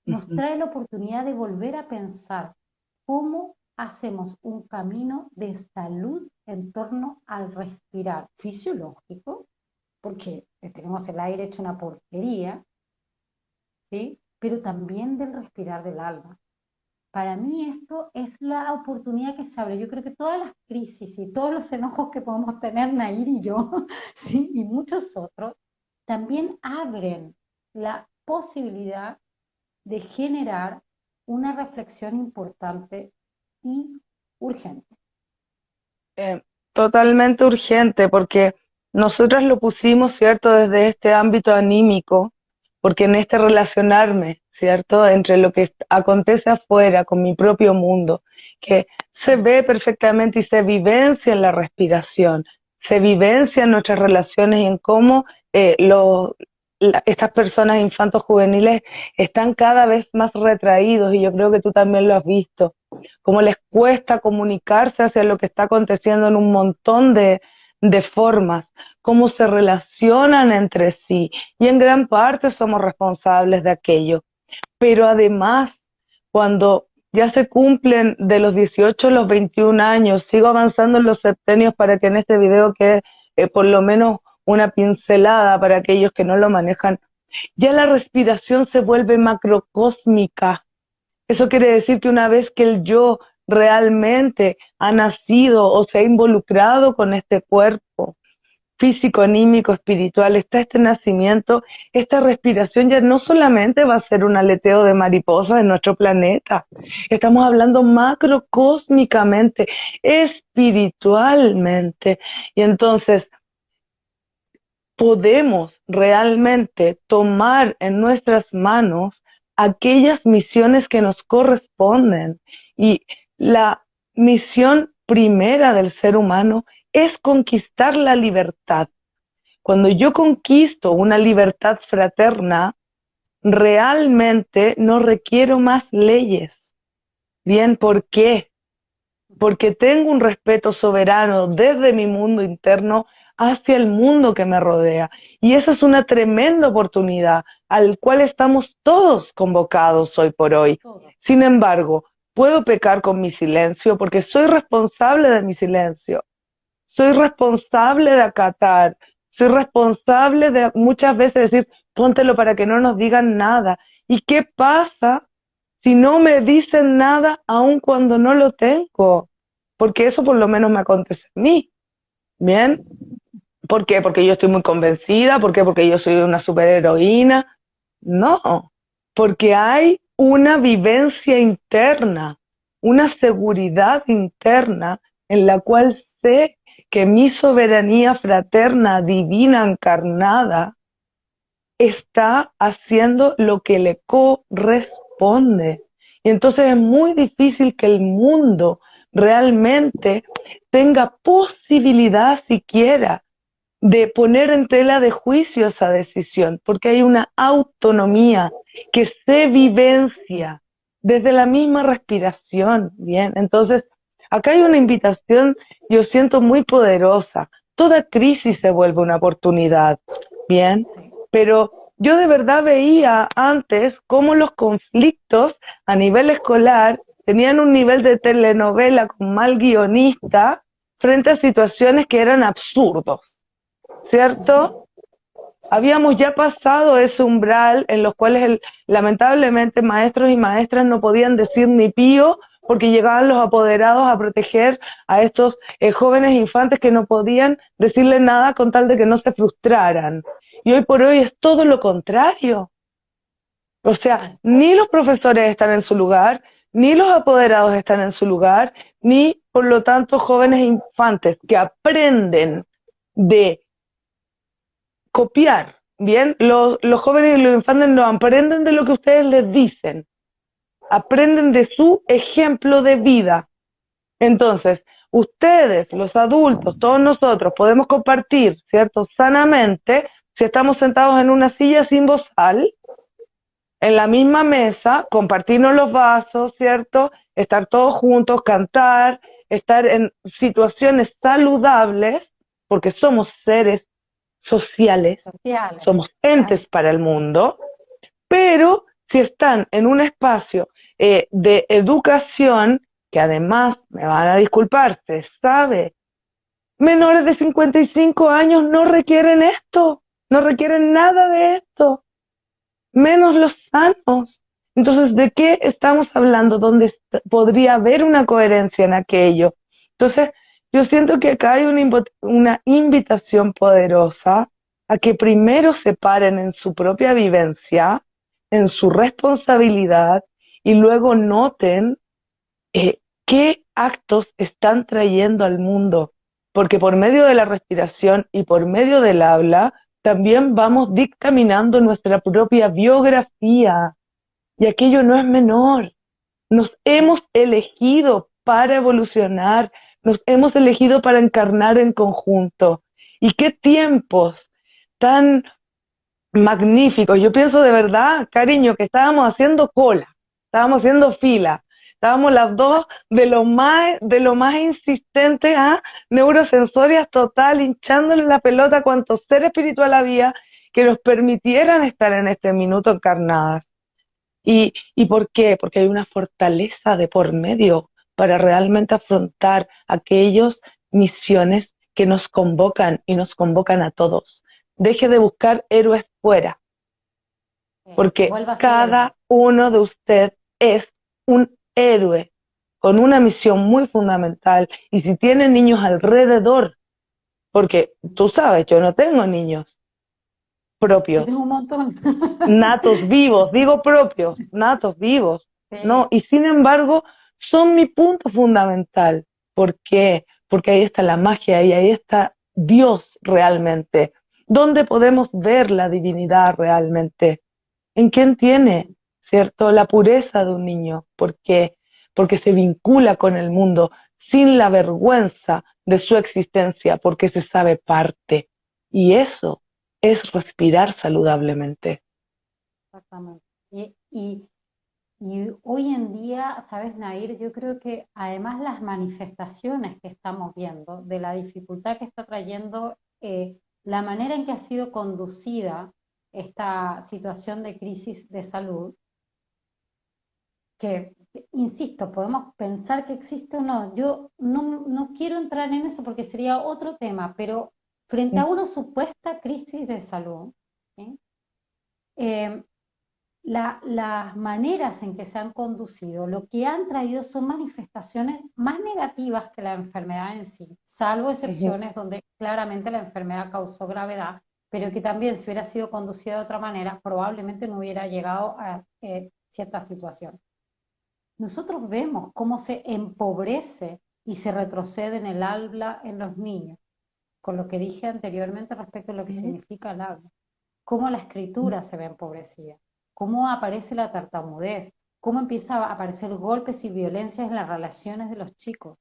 nos trae la oportunidad de volver a pensar cómo hacemos un camino de salud en torno al respirar fisiológico, porque tenemos el aire hecho una porquería, ¿sí? pero también del respirar del alma. Para mí esto es la oportunidad que se abre. Yo creo que todas las crisis y todos los enojos que podemos tener Nair y yo, ¿sí? y muchos otros, también abren la posibilidad de generar una reflexión importante y urgente. Eh, totalmente urgente, porque nosotras lo pusimos, ¿cierto?, desde este ámbito anímico, porque en este relacionarme, ¿cierto?, entre lo que acontece afuera con mi propio mundo, que se ve perfectamente y se vivencia en la respiración, se vivencia en nuestras relaciones y en cómo eh, lo, estas personas infantos juveniles están cada vez más retraídos y yo creo que tú también lo has visto, cómo les cuesta comunicarse hacia lo que está aconteciendo en un montón de, de formas, cómo se relacionan entre sí. Y en gran parte somos responsables de aquello. Pero además, cuando ya se cumplen de los 18 a los 21 años, sigo avanzando en los septenios para que en este video quede eh, por lo menos una pincelada para aquellos que no lo manejan, ya la respiración se vuelve macrocósmica. Eso quiere decir que una vez que el yo realmente ha nacido o se ha involucrado con este cuerpo físico, anímico, espiritual, está este nacimiento, esta respiración ya no solamente va a ser un aleteo de mariposas en nuestro planeta, estamos hablando macrocósmicamente, espiritualmente. Y entonces, podemos realmente tomar en nuestras manos aquellas misiones que nos corresponden. Y la misión primera del ser humano es conquistar la libertad. Cuando yo conquisto una libertad fraterna, realmente no requiero más leyes. Bien, ¿por qué? Porque tengo un respeto soberano desde mi mundo interno hacia el mundo que me rodea. Y esa es una tremenda oportunidad al cual estamos todos convocados hoy por hoy. Sin embargo, puedo pecar con mi silencio porque soy responsable de mi silencio. Soy responsable de acatar. Soy responsable de muchas veces decir, póntelo para que no nos digan nada. ¿Y qué pasa si no me dicen nada aun cuando no lo tengo? Porque eso por lo menos me acontece a mí. Bien, ¿Por qué? Porque yo estoy muy convencida, ¿por qué? Porque yo soy una superheroína. No, porque hay una vivencia interna, una seguridad interna en la cual sé que mi soberanía fraterna, divina, encarnada, está haciendo lo que le corresponde. Y entonces es muy difícil que el mundo realmente tenga posibilidad siquiera de poner en tela de juicio esa decisión, porque hay una autonomía que se vivencia desde la misma respiración, ¿bien? Entonces, acá hay una invitación, yo siento muy poderosa, toda crisis se vuelve una oportunidad, ¿bien? Pero yo de verdad veía antes cómo los conflictos a nivel escolar tenían un nivel de telenovela con mal guionista frente a situaciones que eran absurdos, ¿cierto? Habíamos ya pasado ese umbral en los cuales lamentablemente maestros y maestras no podían decir ni pío porque llegaban los apoderados a proteger a estos eh, jóvenes infantes que no podían decirle nada con tal de que no se frustraran. Y hoy por hoy es todo lo contrario. O sea, ni los profesores están en su lugar, ni los apoderados están en su lugar, ni por lo tanto jóvenes infantes que aprenden de copiar, ¿bien? Los, jóvenes y los infantes no aprenden de lo que ustedes les dicen, aprenden de su ejemplo de vida. Entonces, ustedes, los adultos, todos nosotros, podemos compartir, ¿cierto? Sanamente, si estamos sentados en una silla sin bozal, en la misma mesa, compartirnos los vasos, ¿cierto? Estar todos juntos, cantar, estar en situaciones saludables, porque somos seres sociales, somos entes para el mundo, pero si están en un espacio eh, de educación, que además, me van a disculpar, se sabe, menores de 55 años no requieren esto, no requieren nada de esto, menos los sanos. Entonces, ¿de qué estamos hablando? ¿Dónde podría haber una coherencia en aquello? Entonces, yo siento que acá hay una, invitación poderosa a que primero se paren en su propia vivencia, en su responsabilidad y luego noten eh, qué actos están trayendo al mundo, porque por medio de la respiración y por medio del habla también vamos dictaminando nuestra propia biografía y aquello no es menor. Nos hemos elegido para evolucionar, nos hemos elegido para encarnar en conjunto. ¿Y qué tiempos tan magníficos? Yo pienso de verdad, cariño, que estábamos haciendo cola, estábamos haciendo fila, estábamos las dos de lo más, de lo más insistente a neurosensorias total, hinchándole la pelota a cuanto ser espiritual había que nos permitieran estar en este minuto encarnadas. ¿Y, ¿Y por qué? Porque hay una fortaleza de por medio para realmente afrontar aquellas misiones que nos convocan y nos convocan a todos. Deje de buscar héroes fuera, porque cada uno de ustedes es un héroe con una misión muy fundamental. Y si tiene niños alrededor, porque tú sabes, yo no tengo niños propios. un montón. natos vivos, digo propios, natos vivos. No, y sin embargo, son mi punto fundamental. ¿Por qué? Porque ahí está la magia y ahí está Dios realmente. ¿Dónde podemos ver la divinidad realmente? ¿En quién tiene, cierto, la pureza de un niño? ¿Por qué? Porque se vincula con el mundo sin la vergüenza de su existencia, porque se sabe parte. Y eso es respirar saludablemente. Exactamente. y hoy en día, sabes, Nair, yo creo que además las manifestaciones que estamos viendo de la dificultad que está trayendo eh, la manera en que ha sido conducida esta situación de crisis de salud, que, insisto, podemos pensar que existe o no. Yo no, no quiero entrar en eso porque sería otro tema, pero frente a una supuesta crisis de salud, eh, las maneras en que se han conducido, lo que han traído son manifestaciones más negativas que la enfermedad en sí, salvo excepciones donde claramente la enfermedad causó gravedad, pero que también si hubiera sido conducida de otra manera, probablemente no hubiera llegado a eh, cierta situación. Nosotros vemos cómo se empobrece y se retrocede en el habla en los niños, con lo que dije anteriormente respecto a lo que significa el habla, cómo la escritura se ve empobrecida cómo aparece la tartamudez, cómo empieza a aparecer golpes y violencias en las relaciones de los chicos,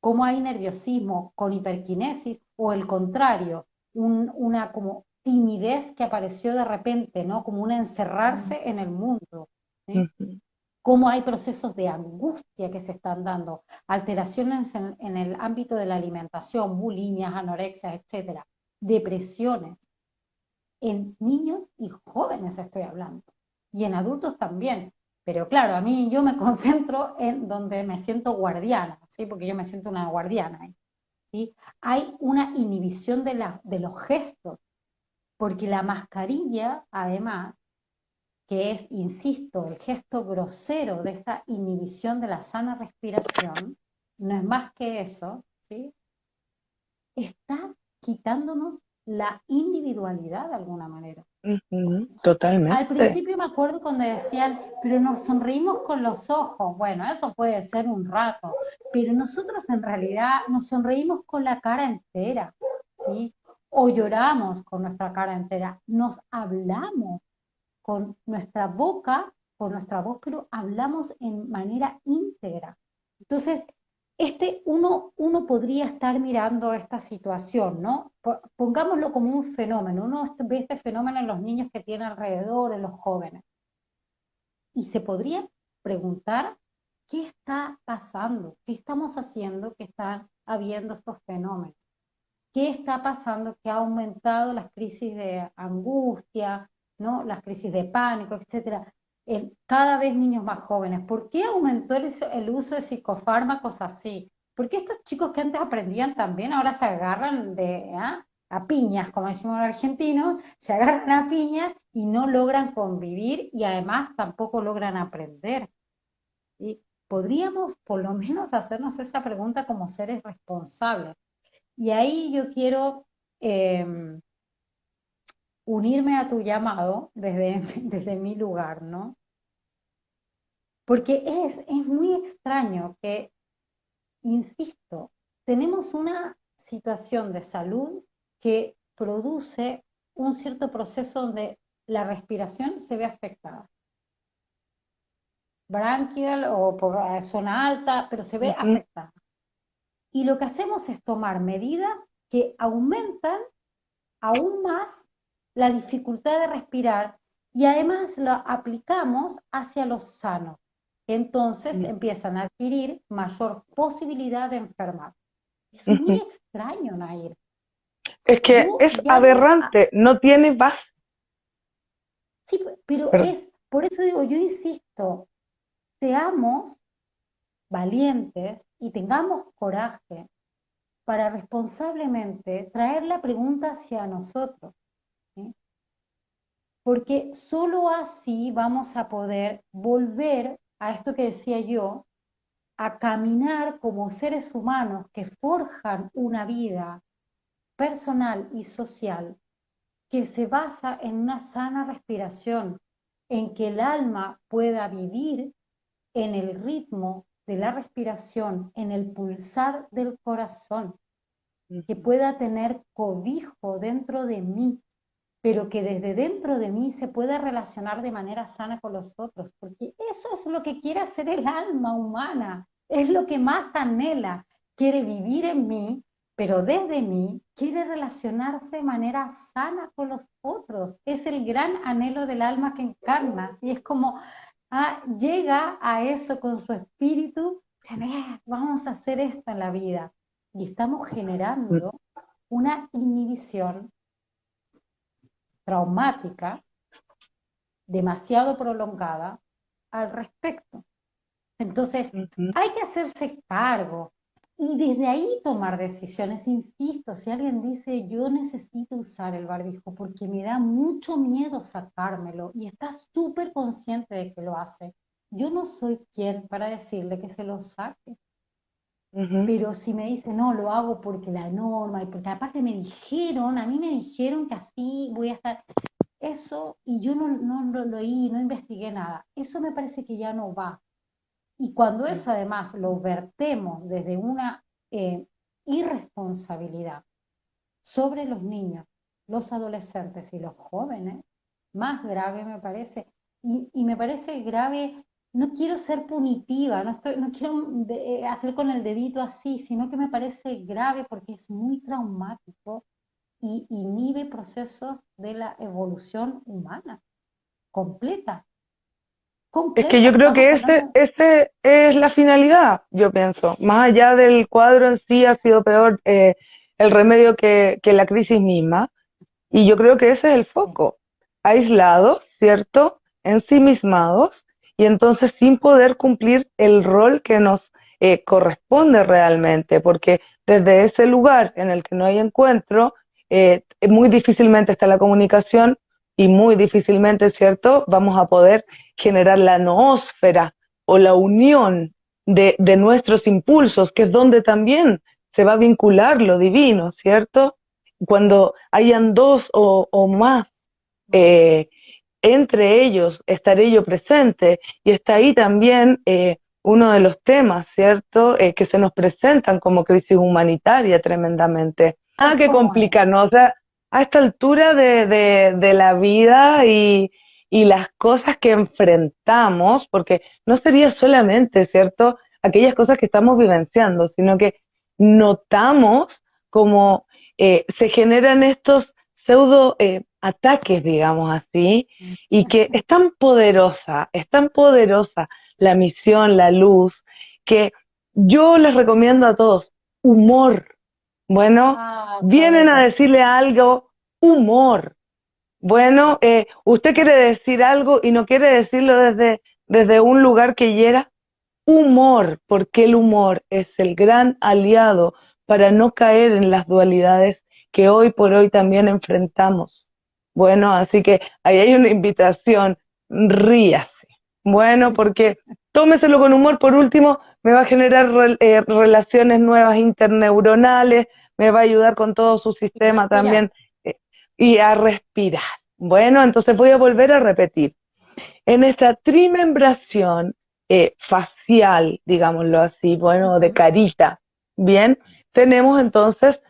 cómo hay nerviosismo con hiperquinesis o el contrario, una como timidez que apareció de repente, ¿no? Como un encerrarse en el mundo. cómo hay procesos de angustia que se están dando, alteraciones en, en el ámbito de la alimentación, bulimias, anorexia, etcétera, depresiones, en niños y jóvenes estoy hablando, y en adultos también. Pero claro, a mí yo me concentro en donde me siento guardiana, ¿sí? porque yo me siento una guardiana. ¿sí? Hay una inhibición de, la, de los gestos, porque la mascarilla, además, que es, insisto, el gesto grosero de esta inhibición de la sana respiración, no es más que eso, ¿sí? está quitándonos la individualidad de alguna manera. Totalmente. Al principio me acuerdo cuando decían, pero nos sonreímos con los ojos. Bueno, eso puede ser un rato, pero nosotros en realidad nos sonreímos con la cara entera, ¿sí? O lloramos con nuestra cara entera. Nos hablamos con nuestra boca, con nuestra voz, pero hablamos en manera íntegra. Entonces, este uno, uno podría estar mirando esta situación, ¿no? Pongámoslo como un fenómeno. Uno ve este fenómeno en los niños que tiene alrededor, en los jóvenes. Y se podría preguntar qué está pasando, qué estamos haciendo que están habiendo estos fenómenos. ¿Qué está pasando que ha aumentado las crisis de angustia, ¿no? las crisis de pánico, etcétera? Cada vez niños más jóvenes. ¿Por qué aumentó el, uso de psicofármacos así? Porque estos chicos que antes aprendían también ahora se agarran de ¿ah? a piñas, como decimos en argentino, se agarran a piñas y no logran convivir y además tampoco logran aprender. Y podríamos por lo menos hacernos esa pregunta como seres responsables. Y ahí yo quiero em, unirme a tu llamado desde, desde mi lugar, ¿no? Porque es, es muy extraño que, insisto, tenemos una situación de salud que produce un cierto proceso donde la respiración se ve afectada. Branquial o por zona alta, pero se ve afectada. Y lo que hacemos es tomar medidas que aumentan aún más la dificultad de respirar y además lo aplicamos hacia los sanos. Entonces empiezan a adquirir mayor posibilidad de enfermar. Es muy extraño, Nair. Es que es aberrante, no tiene base. Sí, pero, es, por eso digo, yo insisto, seamos valientes y tengamos coraje para responsablemente traer la pregunta hacia nosotros porque solo así vamos a poder volver a esto que decía yo, a caminar como seres humanos que forjan una vida personal y social que se basa en una sana respiración, en que el alma pueda vivir en el ritmo de la respiración, en el pulsar del corazón, que pueda tener cobijo dentro de mí, pero que desde dentro de mí se pueda relacionar de manera sana con los otros, porque eso es lo que quiere hacer el alma humana, es lo que más anhela, quiere vivir en mí, pero desde mí quiere relacionarse de manera sana con los otros, es el gran anhelo del alma que encarnas, y es como ah, llega a eso con su espíritu, vamos a hacer esto en la vida, y estamos generando una inhibición traumática, demasiado prolongada al respecto. Entonces, hay que hacerse cargo y desde ahí tomar decisiones. Insisto, si alguien dice, yo necesito usar el barbijo porque me da mucho miedo sacármelo y está súper consciente de que lo hace, yo no soy quien para decirle que se lo saque. Pero si me dice, no, lo hago porque la norma, y porque aparte me dijeron, a mí me dijeron que así voy a estar, eso, y yo no, no, lo oí, no investigué nada, eso me parece que ya no va. Y cuando eso además lo vertemos desde una eh, irresponsabilidad sobre los niños, los adolescentes y los jóvenes, más grave me parece. Y, y me parece grave no quiero ser punitiva, no, estoy, no quiero eh, hacer con el dedito así, sino que me parece grave porque es muy traumático y inhibe procesos de la evolución humana completa. Es que yo creo que este, este es la finalidad, yo pienso. Más allá del cuadro en sí ha sido peor eh, el remedio que, que la crisis misma. Y yo creo que ese es el foco. Aislados, ¿cierto? Ensimismados y entonces sin poder cumplir el rol que nos eh, corresponde realmente, porque desde ese lugar en el que no hay encuentro, eh, muy difícilmente está la comunicación y muy difícilmente, ¿cierto?, vamos a poder generar la noósfera o la unión de, de nuestros impulsos, que es donde también se va a vincular lo divino, ¿cierto? Cuando hayan dos o, o más eh, entre ellos estaré yo presente y está ahí también eh, uno de los temas, ¿cierto?, eh, que se nos presentan como crisis humanitaria tremendamente. Ah, qué complicarnos, o sea, a esta altura de, de, la vida y, y, las cosas que enfrentamos, porque no sería solamente, ¿cierto?, aquellas cosas que estamos vivenciando, sino que notamos como eh, se generan estos pseudo ataques, digamos así, y que es tan poderosa, es tan poderosa la misión, la luz, que yo les recomiendo a todos humor. Bueno, ah, vienen a decirle algo, humor. Bueno, eh, usted quiere decir algo y no quiere decirlo desde, desde un lugar que hiera, humor, porque el humor es el gran aliado para no caer en las dualidades que hoy por hoy también enfrentamos. Bueno, así que ahí hay una invitación, ríase. Bueno, porque tómeselo con humor, por último, me va a generar eh, relaciones nuevas interneuronales, me va a ayudar con todo su sistema también eh, y a respirar. Bueno, entonces voy a volver a repetir. En esta trimembración eh, facial, digámoslo así, bueno, de carita, bien, tenemos entonces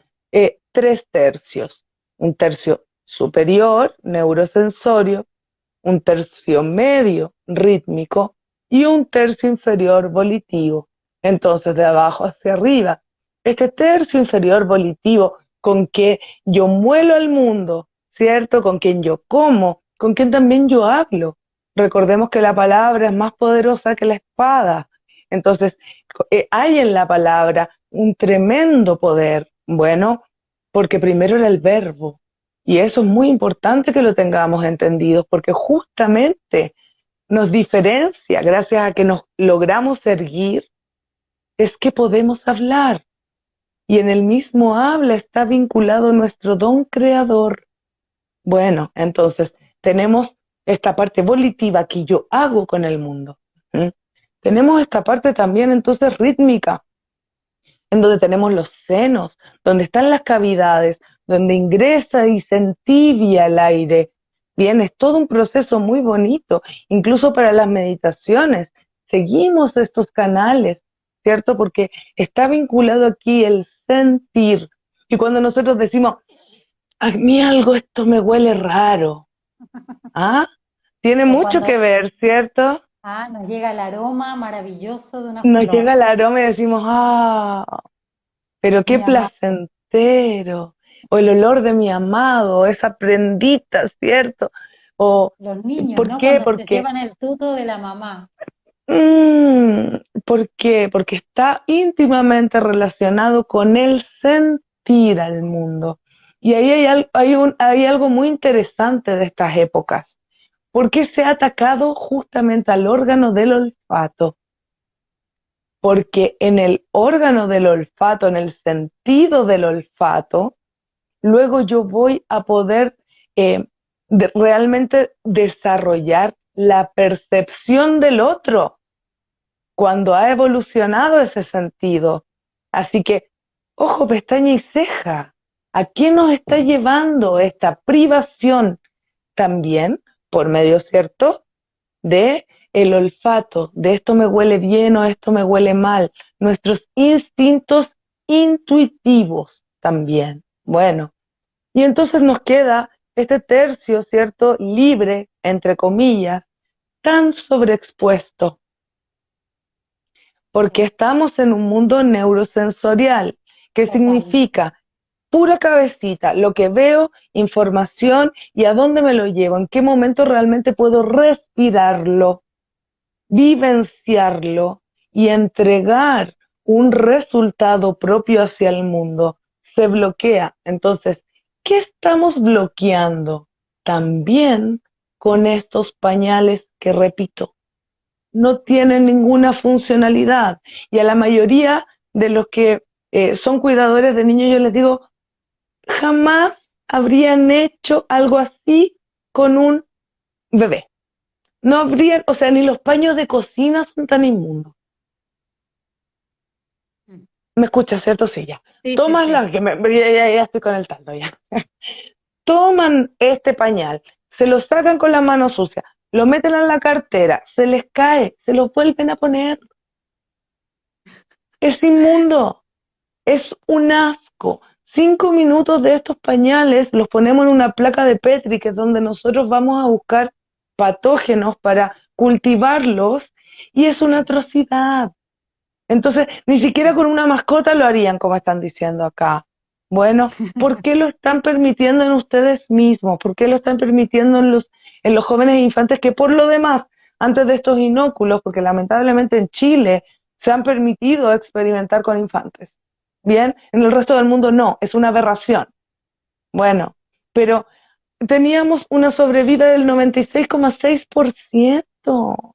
tres tercios. Un tercio superior, neurosensorio, un tercio medio, rítmico, y un tercio inferior volitivo. Entonces, de abajo hacia arriba. Este tercio inferior volitivo con que yo muelo al mundo, ¿cierto? Con quien yo como, con quien también yo hablo. Recordemos que la palabra es más poderosa que la espada. Entonces, eh, hay en la palabra un tremendo poder. Bueno, porque primero era el verbo, y eso es muy importante que lo tengamos entendido, porque justamente nos diferencia, gracias a que nos logramos erguir, es que podemos hablar. Y en el mismo habla está vinculado nuestro don creador. Bueno, entonces tenemos esta parte volitiva que yo hago con el mundo. Tenemos esta parte también entonces rítmica, en donde tenemos los senos, donde están las cavidades, donde ingresa y se entibia el aire. Bien, es todo un proceso muy bonito, incluso para las meditaciones. Seguimos estos canales, ¿cierto? Porque está vinculado aquí el sentir. Y cuando nosotros decimos, a mí algo esto me huele raro, ¿ah? Tiene mucho que ver, ¿cierto? Ah, nos llega el aroma maravilloso de una Nos llega el aroma y decimos, ah, pero qué placentero o el olor de mi amado, esa prendita, ¿cierto? O, Los niños, ¿por ¿no? qué? Porque llevan el tuto de la mamá. Mm, ¿Por qué? Porque está íntimamente relacionado con el sentir al mundo. Y ahí hay, hay, un, hay algo muy interesante de estas épocas. ¿Por qué se ha atacado justamente al órgano del olfato? Porque en el órgano del olfato, en el sentido del olfato, luego yo voy a poder eh, realmente desarrollar la percepción del otro cuando ha evolucionado ese sentido. Así que, ojo, pestaña y ceja, ¿a qué nos está llevando esta privación? También por medio, ¿cierto? De el olfato, de esto me huele bien o esto me huele mal, nuestros instintos intuitivos también. Bueno, y entonces nos queda este tercio, ¿cierto? Libre, entre comillas, tan sobreexpuesto. Porque estamos en un mundo neurosensorial, que significa pura cabecita, lo que veo, información y a dónde me lo llevo, en qué momento realmente puedo respirarlo. vivenciarlo y entregar un resultado propio hacia el mundo, se bloquea. Entonces, ¿qué estamos bloqueando? También con estos pañales que, repito, no tienen ninguna funcionalidad. Y a la mayoría de los que eh, son cuidadores de niños, yo les digo, jamás habrían hecho algo así con un bebé. No habrían, o sea, ni los paños de cocina son tan inmundos. Mm. Me escuchas, ¿cierto? Sí, ya. Toman la que me, ya, estoy con el taldo ya. Toman este pañal, se lo sacan con la mano sucia, lo meten en la cartera, se les cae, se lo vuelven a poner. Es inmundo, es un asco. Cinco minutos de estos pañales los ponemos en una placa de Petri, que es donde nosotros vamos a buscar patógenos para cultivarlos, y es una atrocidad. Entonces, ni siquiera con una mascota lo harían, como están diciendo acá. Bueno, ¿por qué lo están permitiendo en ustedes mismos? ¿Por qué lo están permitiendo en los, en los jóvenes e infantes que por lo demás, antes de estos inóculos, porque lamentablemente en Chile se han permitido experimentar con infantes? Bien, en el resto del mundo no, es una aberración. Bueno, pero teníamos una sobrevida del 96,6%.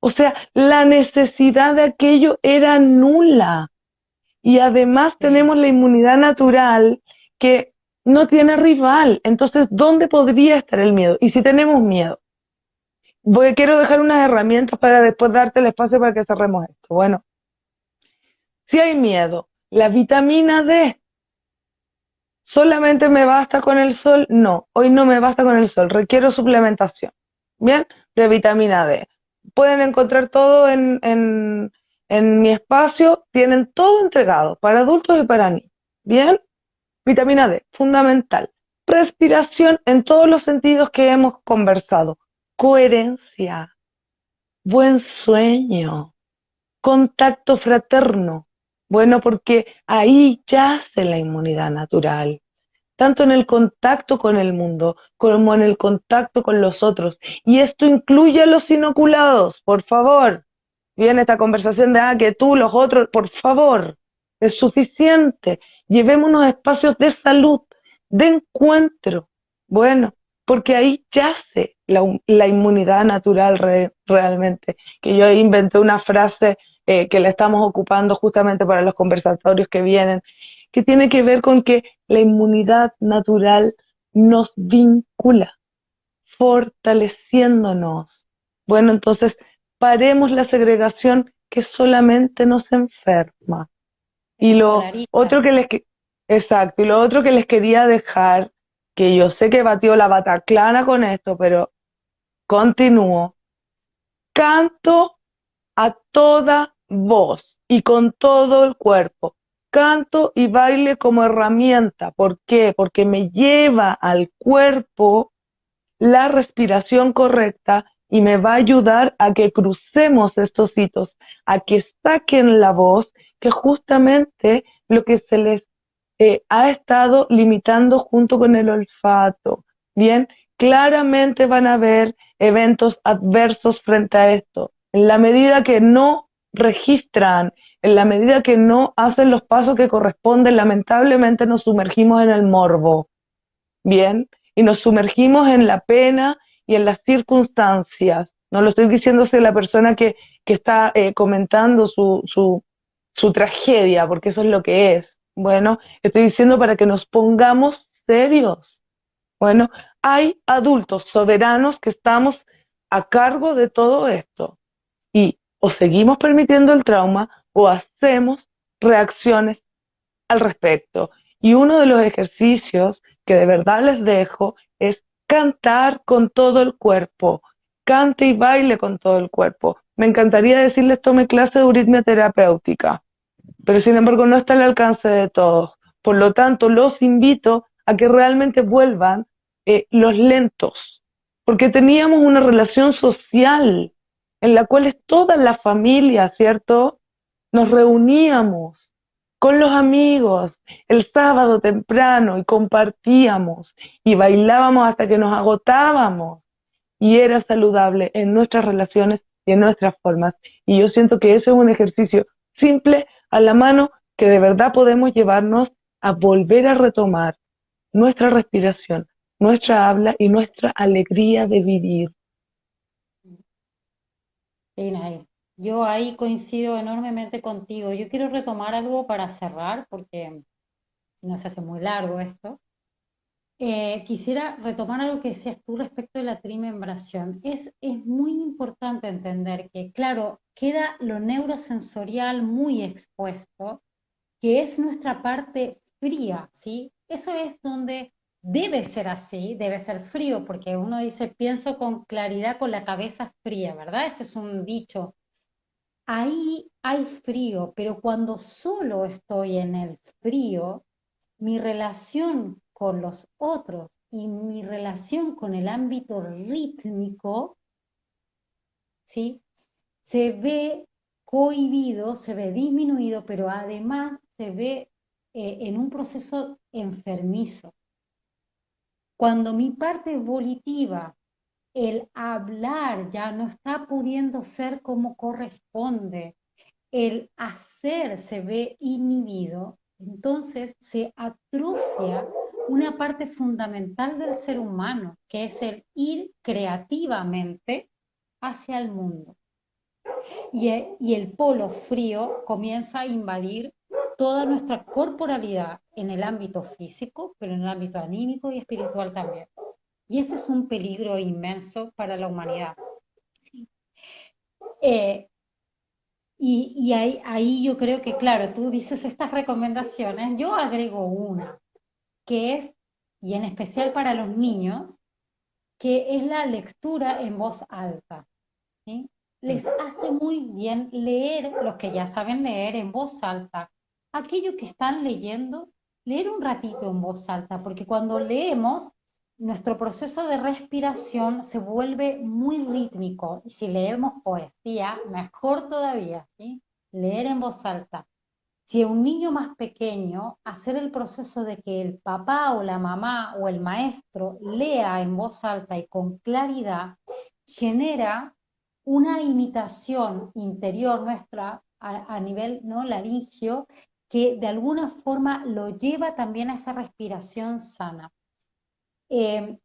O sea, la necesidad de aquello era nula. Y además tenemos la inmunidad natural que no tiene rival. Entonces, ¿dónde podría estar el miedo? Y si tenemos miedo, voy, quiero dejar unas herramientas para después darte el espacio para que cerremos esto. Bueno, si hay miedo, la vitamina D, ¿solamente me basta con el sol? No, hoy no me basta con el sol, requiero suplementación, ¿bien? De vitamina D. Pueden encontrar todo en, en en mi espacio tienen todo entregado para adultos y para niños. ¿Bien? Vitamina D, fundamental. Respiración en todos los sentidos que hemos conversado. Coherencia, buen sueño, contacto fraterno. Bueno, porque ahí yace la inmunidad natural, tanto en el contacto con el mundo como en el contacto con los otros. Y esto incluye a los inoculados, por favor viene esta conversación de, ah, que tú, los otros, por favor, es suficiente. Llevémonos espacios de salud, de encuentro. Bueno, porque ahí yace la, la inmunidad natural realmente. Que yo inventé una frase eh, que la estamos ocupando justamente para los conversatorios que vienen, que tiene que ver con que la inmunidad natural nos vincula, fortaleciéndonos. Bueno, entonces paremos la segregación que solamente nos enferma. Y lo otro que les exacto, y lo otro que les quería dejar, que yo sé que batió la bataclana con esto, pero continúo. Canto a toda voz y con todo el cuerpo. Canto y baile como herramienta. ¿Por qué? Porque me lleva al cuerpo la respiración correcta y me va a ayudar a que crucemos estos hitos, a que saquen la voz, que justamente lo que se les eh, ha estado limitando junto con el olfato. Bien, claramente van a haber eventos adversos frente a esto. En la medida que no registran, en la medida que no hacen los pasos que corresponden, lamentablemente nos sumergimos en el morbo. Bien, y nos sumergimos en la pena y en las circunstancias. No lo estoy diciéndose la persona que, que está eh, comentando su, su, su tragedia, porque eso es lo que es. Bueno, estoy diciendo para que nos pongamos serios. Bueno, hay adultos soberanos que estamos a cargo de todo esto o seguimos permitiendo el trauma o hacemos reacciones al respecto. Y uno de los ejercicios que de verdad les dejo es cantar con todo el cuerpo, cante y baile con todo el cuerpo. Me encantaría decirles tome clase de euritmia terapéutica, pero sin embargo no está al alcance de todos. Por lo tanto, los invito a que realmente vuelvan eh, los lentos, porque teníamos una relación social en la cual toda la familia, ¿cierto? Nos reuníamos con los amigos el sábado temprano y compartíamos y bailábamos hasta que nos agotábamos y era saludable en nuestras relaciones y en nuestras formas. Y yo siento que ese es un ejercicio simple, a la mano, que de verdad podemos llevarnos a volver a retomar nuestra respiración, nuestra habla y nuestra alegría de vivir. Sí, Yo ahí coincido enormemente contigo. Yo quiero retomar algo para cerrar, porque no se hace muy largo esto. Eh, quisiera retomar algo que decías tú respecto de la trimembración. Es, es muy importante entender que, claro, queda lo neurosensorial muy expuesto, que es nuestra parte fría, ¿sí? Eso es donde debe ser así, debe ser frío, porque uno dice, pienso con claridad con la cabeza fría, ¿verdad? Ese es un dicho. Ahí hay frío, pero cuando solo estoy en el frío, mi relación con los otros y mi relación con el ámbito rítmico, ¿sí? Se ve cohibido, se ve disminuido, pero además se ve eh, en un proceso enfermizo. Cuando mi parte volitiva, el hablar ya no está pudiendo ser como corresponde, el hacer se ve inhibido, entonces se atrofia una parte fundamental del ser humano, que es el ir creativamente hacia el mundo. Y, y el polo frío comienza a invadir toda nuestra corporalidad en el ámbito físico, pero en el ámbito anímico y espiritual también. Y ese es un peligro inmenso para la humanidad. Eh, y, ahí, ahí, yo creo que, claro, tú dices estas recomendaciones, yo agrego una, que es, y en especial para los niños, que es la lectura en voz alta. Les hace muy bien leer, los que ya saben leer en voz alta, aquello que están leyendo, leer un ratito en voz alta, porque cuando leemos, nuestro proceso de respiración se vuelve muy rítmico. Y si leemos poesía, mejor todavía, ¿sí? leer en voz alta. Si un niño más pequeño, hacer el proceso de que el papá o la mamá o el maestro lea en voz alta y con claridad, genera una imitación interior nuestra a, nivel no laringio que de alguna forma lo lleva también a esa respiración sana. Eh,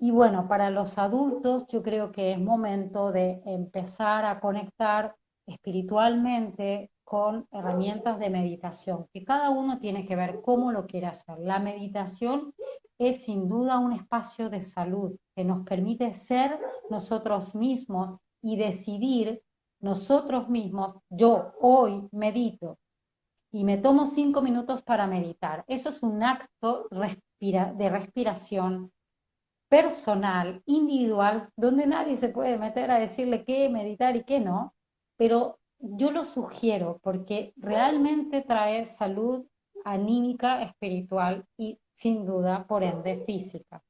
y bueno, para los adultos yo creo que es momento de empezar a conectar espiritualmente con herramientas de meditación, que cada uno tiene que ver cómo lo quiere hacer. La meditación es sin duda un espacio de salud que nos permite ser nosotros mismos y decidir nosotros mismos, yo hoy medito, y me tomo cinco minutos para meditar. Eso es un acto de respiración personal, individual, donde nadie se puede meter a decirle qué meditar y qué no, pero yo lo sugiero porque realmente trae salud anímica, espiritual y sin duda, por ende, física.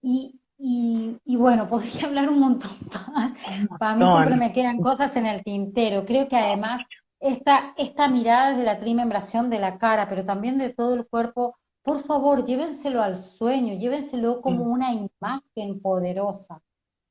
Y, y, bueno, podría hablar un montón más. Para mí siempre me quedan cosas en el tintero. Creo que además esta, esta mirada de la trimembración de la cara, pero también de todo el cuerpo, por favor, llévenselo al sueño, llévenselo como mm. una imagen poderosa.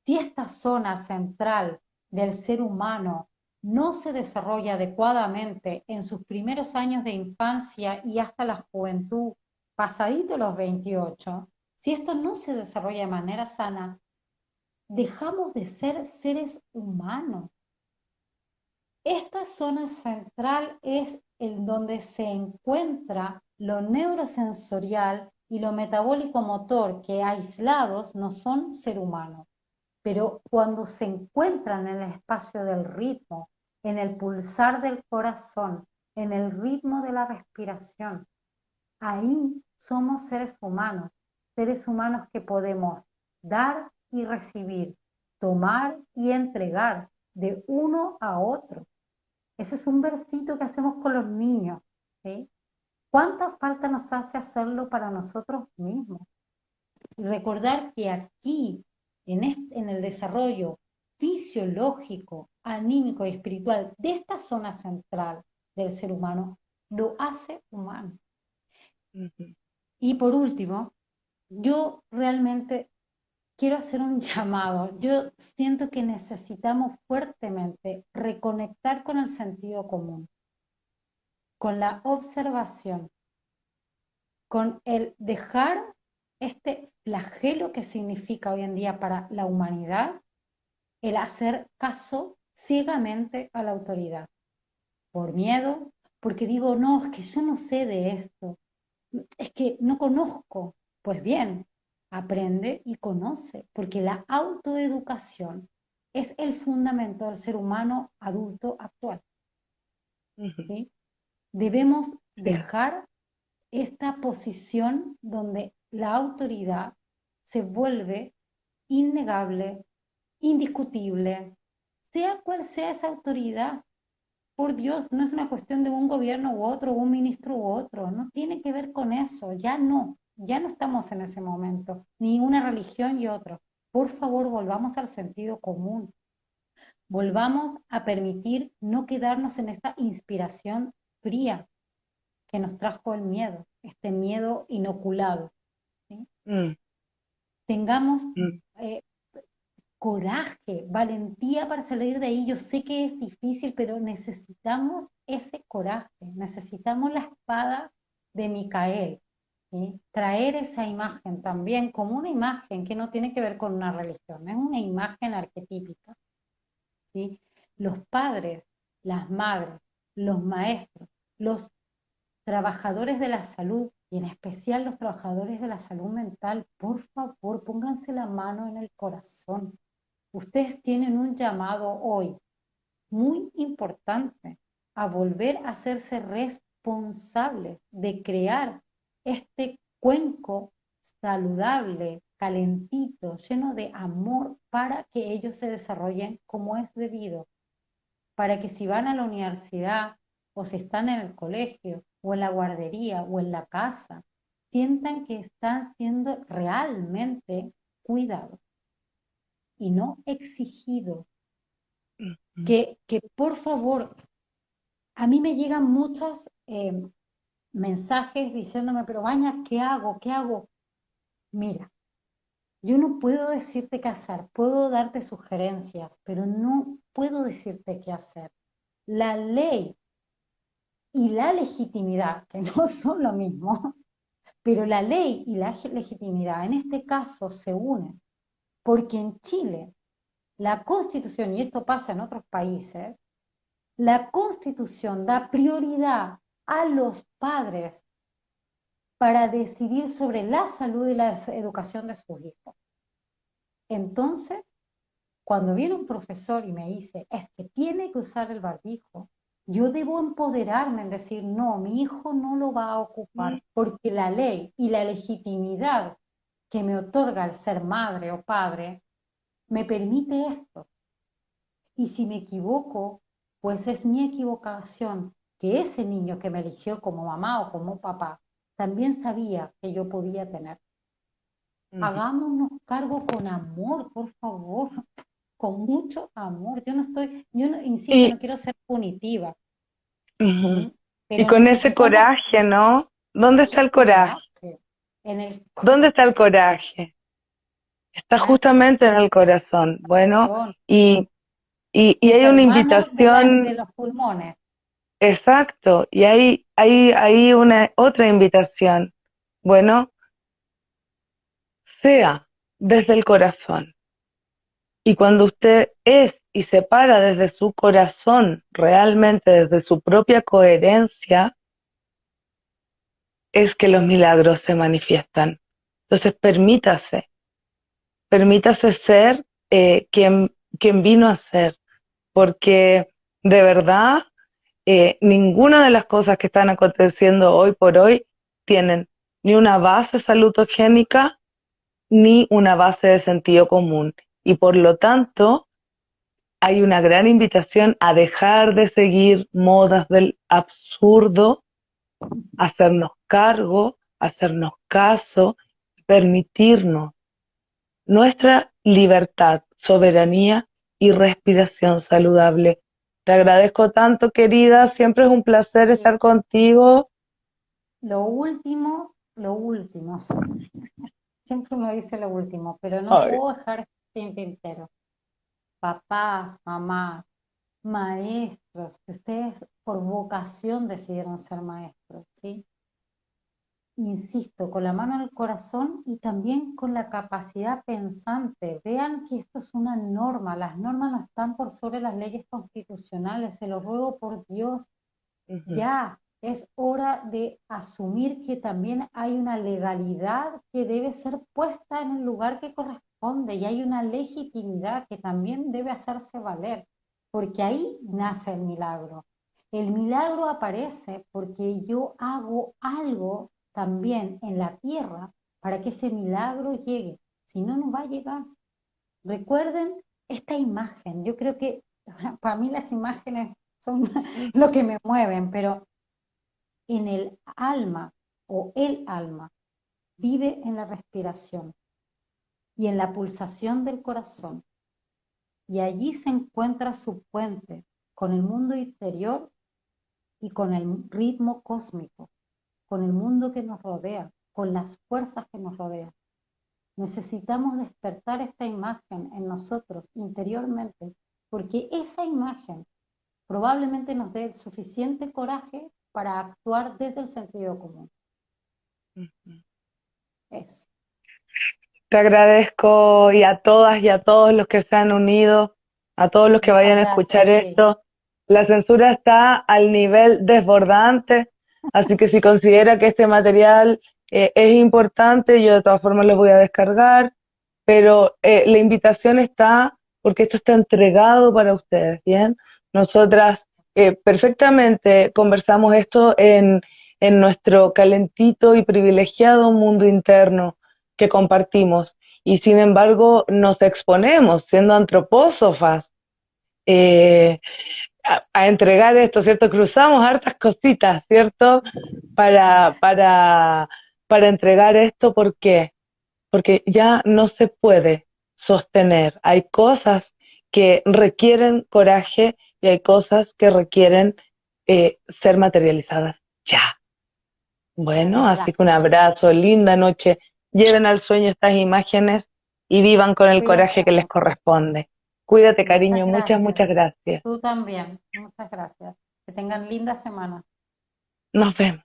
Si esta zona central del ser humano no se desarrolla adecuadamente en sus primeros años de infancia y hasta la juventud, pasadito los 28, si esto no se desarrolla de manera sana, dejamos de ser seres humanos. Esta zona central es en donde se encuentra lo neurosensorial y lo metabólico motor que aislados no son ser humano. Pero cuando se encuentran en el espacio del ritmo, en el pulsar del corazón, en el ritmo de la respiración, ahí somos seres humanos, seres humanos que podemos dar y recibir, tomar y entregar de uno a otro. Ese es un versito que hacemos con los niños. ¿sí? ¿Cuánta falta nos hace hacerlo para nosotros mismos? Y recordar que aquí, en, en el desarrollo fisiológico, anímico y espiritual de esta zona central del ser humano, lo hace humano. Y por último, yo realmente quiero hacer un llamado. Yo siento que necesitamos fuertemente reconectar con el sentido común, con la observación, con el dejar este flagelo que significa hoy en día para la humanidad el hacer caso ciegamente a la autoridad, por miedo, porque digo, no, es que yo no sé de esto, es que no conozco. Pues bien, aprende y conoce, porque la autoeducación es el fundamento del ser humano adulto actual. Debemos dejar esta posición donde la autoridad se vuelve innegable, indiscutible, sea cual sea esa autoridad. Por Dios, no es una cuestión de un gobierno u otro, un ministro u otro, no tiene que ver con eso, ya no, ya no estamos en ese momento, ni una religión y otra. Por favor, volvamos al sentido común. Volvamos a permitir no quedarnos en esta inspiración fría que nos trajo el miedo, este miedo inoculado. Mm. Tengamos mm. Eh, coraje, valentía para salir de ahí. Yo sé que es difícil, pero necesitamos ese coraje, necesitamos la espada de Micael. Traer esa imagen también como una imagen que no tiene que ver con una religión, es una imagen arquetípica. ¿sí? Los padres, las madres, los maestros, los trabajadores de la salud y en especial los trabajadores de la salud mental, por favor, pónganse la mano en el corazón. Ustedes tienen un llamado hoy muy importante a volver a hacerse responsables de crear este cuenco saludable, calentito, lleno de amor para que ellos se desarrollen como es debido. Para que si van a la universidad o si están en el colegio o en la guardería o en la casa, sientan que están siendo realmente cuidados y no exigidos. que, que, por favor, a mí me llegan muchos eh, mensajes diciéndome, pero Baña, ¿qué hago? ¿Qué hago? Mira, yo no puedo decirte qué hacer, puedo darte sugerencias, pero no puedo decirte qué hacer. La ley y la legitimidad, que no son lo mismo, pero la ley y la legitimidad en este caso se unen, porque en Chile la constitución, y esto pasa en otros países, la constitución da prioridad a los padres para decidir sobre la salud y la educación de sus hijos. Entonces, cuando viene un profesor y me dice, es que tiene que usar el barbijo, yo debo empoderarme en decir, no, mi hijo no lo va a ocupar, porque la ley y la legitimidad que me otorga el ser madre o padre me permite esto. Y si me equivoco, pues es mi equivocación, que ese niño que me eligió como mamá o como papá también sabía que yo podía tener. Hagámonos cargo con amor, por favor, con mucho amor. Yo no estoy, yo no, insisto, no quiero ser punitiva. y con ese coraje, ¿no? ¿Dónde está el coraje? En el... ¿Dónde está el coraje? Está justamente en el corazón. Bueno, y, y, y hay una invitación. De, los pulmones. Exacto, y hay, hay, una otra invitación. Bueno, sea desde el corazón. Y cuando usted es y se para desde su corazón, realmente desde su propia coherencia, es que los milagros se manifiestan. Entonces permítase, permítase ser eh, quien, quien vino a ser, porque de verdad eh, ninguna de las cosas que están aconteciendo hoy por hoy tienen ni una base salutogénica ni una base de sentido común. Y por lo tanto, hay una gran invitación a dejar de seguir modas del absurdo, hacernos cargo, hacernos caso, permitirnos nuestra libertad, soberanía y respiración saludable. Te agradezco tanto, querida, siempre es un placer estar contigo. Lo último, lo último. siempre uno dice lo último, pero no puedo dejar este entero. Papás, mamás, maestros, que ustedes por vocación decidieron ser maestros, ¿sí? Insisto, con la mano el corazón y también con la capacidad pensante. Vean que esto es una norma, las normas no están por sobre las leyes constitucionales, se lo ruego por Dios, ya, es hora de asumir que también hay una legalidad que debe ser puesta en el lugar que corresponde y hay una legitimidad que también debe hacerse valer, porque ahí nace el milagro. El milagro aparece porque yo hago algo también en la tierra para que ese milagro llegue, si no, no va a llegar. Recuerden esta imagen, yo creo que para mí las imágenes son lo que me mueven, pero en el alma o el alma vive en la respiración y en la pulsación del corazón. Y allí se encuentra su puente con el mundo interior y con el ritmo cósmico, con el mundo que nos rodea, con las fuerzas que nos rodean. Necesitamos despertar esta imagen en nosotros interiormente, porque esa imagen probablemente nos dé el suficiente coraje para actuar desde el sentido común. Eso. Te agradezco y a todas y a todos los que se han unido, a todos los que vayan a escuchar esto. La censura está al nivel desbordante, así que si considera que este material eh, es importante, yo de todas formas lo voy a descargar, pero eh, la invitación está porque esto está entregado para ustedes, ¿bien? Nosotras perfectamente conversamos esto en, en nuestro calentito y privilegiado mundo interno que compartimos y sin embargo nos exponemos siendo antropósofas eh, a, entregar esto, ¿cierto? Cruzamos hartas cositas, ¿cierto? Para, para, para entregar esto, ¿por qué? Porque ya no se puede sostener. Hay cosas que requieren coraje y hay cosas que requieren eh, ser materializadas ya. Bueno, así que un abrazo, linda noche. Lleven al sueño estas imágenes y vivan con el coraje que les corresponde. Cuídate, cariño. Muchas, muchas gracias. Tú también. Muchas gracias. Que tengan linda semana. Nos vemos.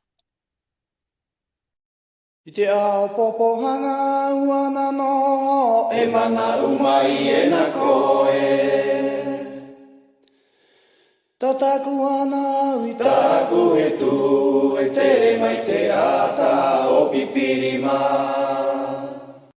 Tataku ana ui taku e tu e tere mai te ata o pipiri mai.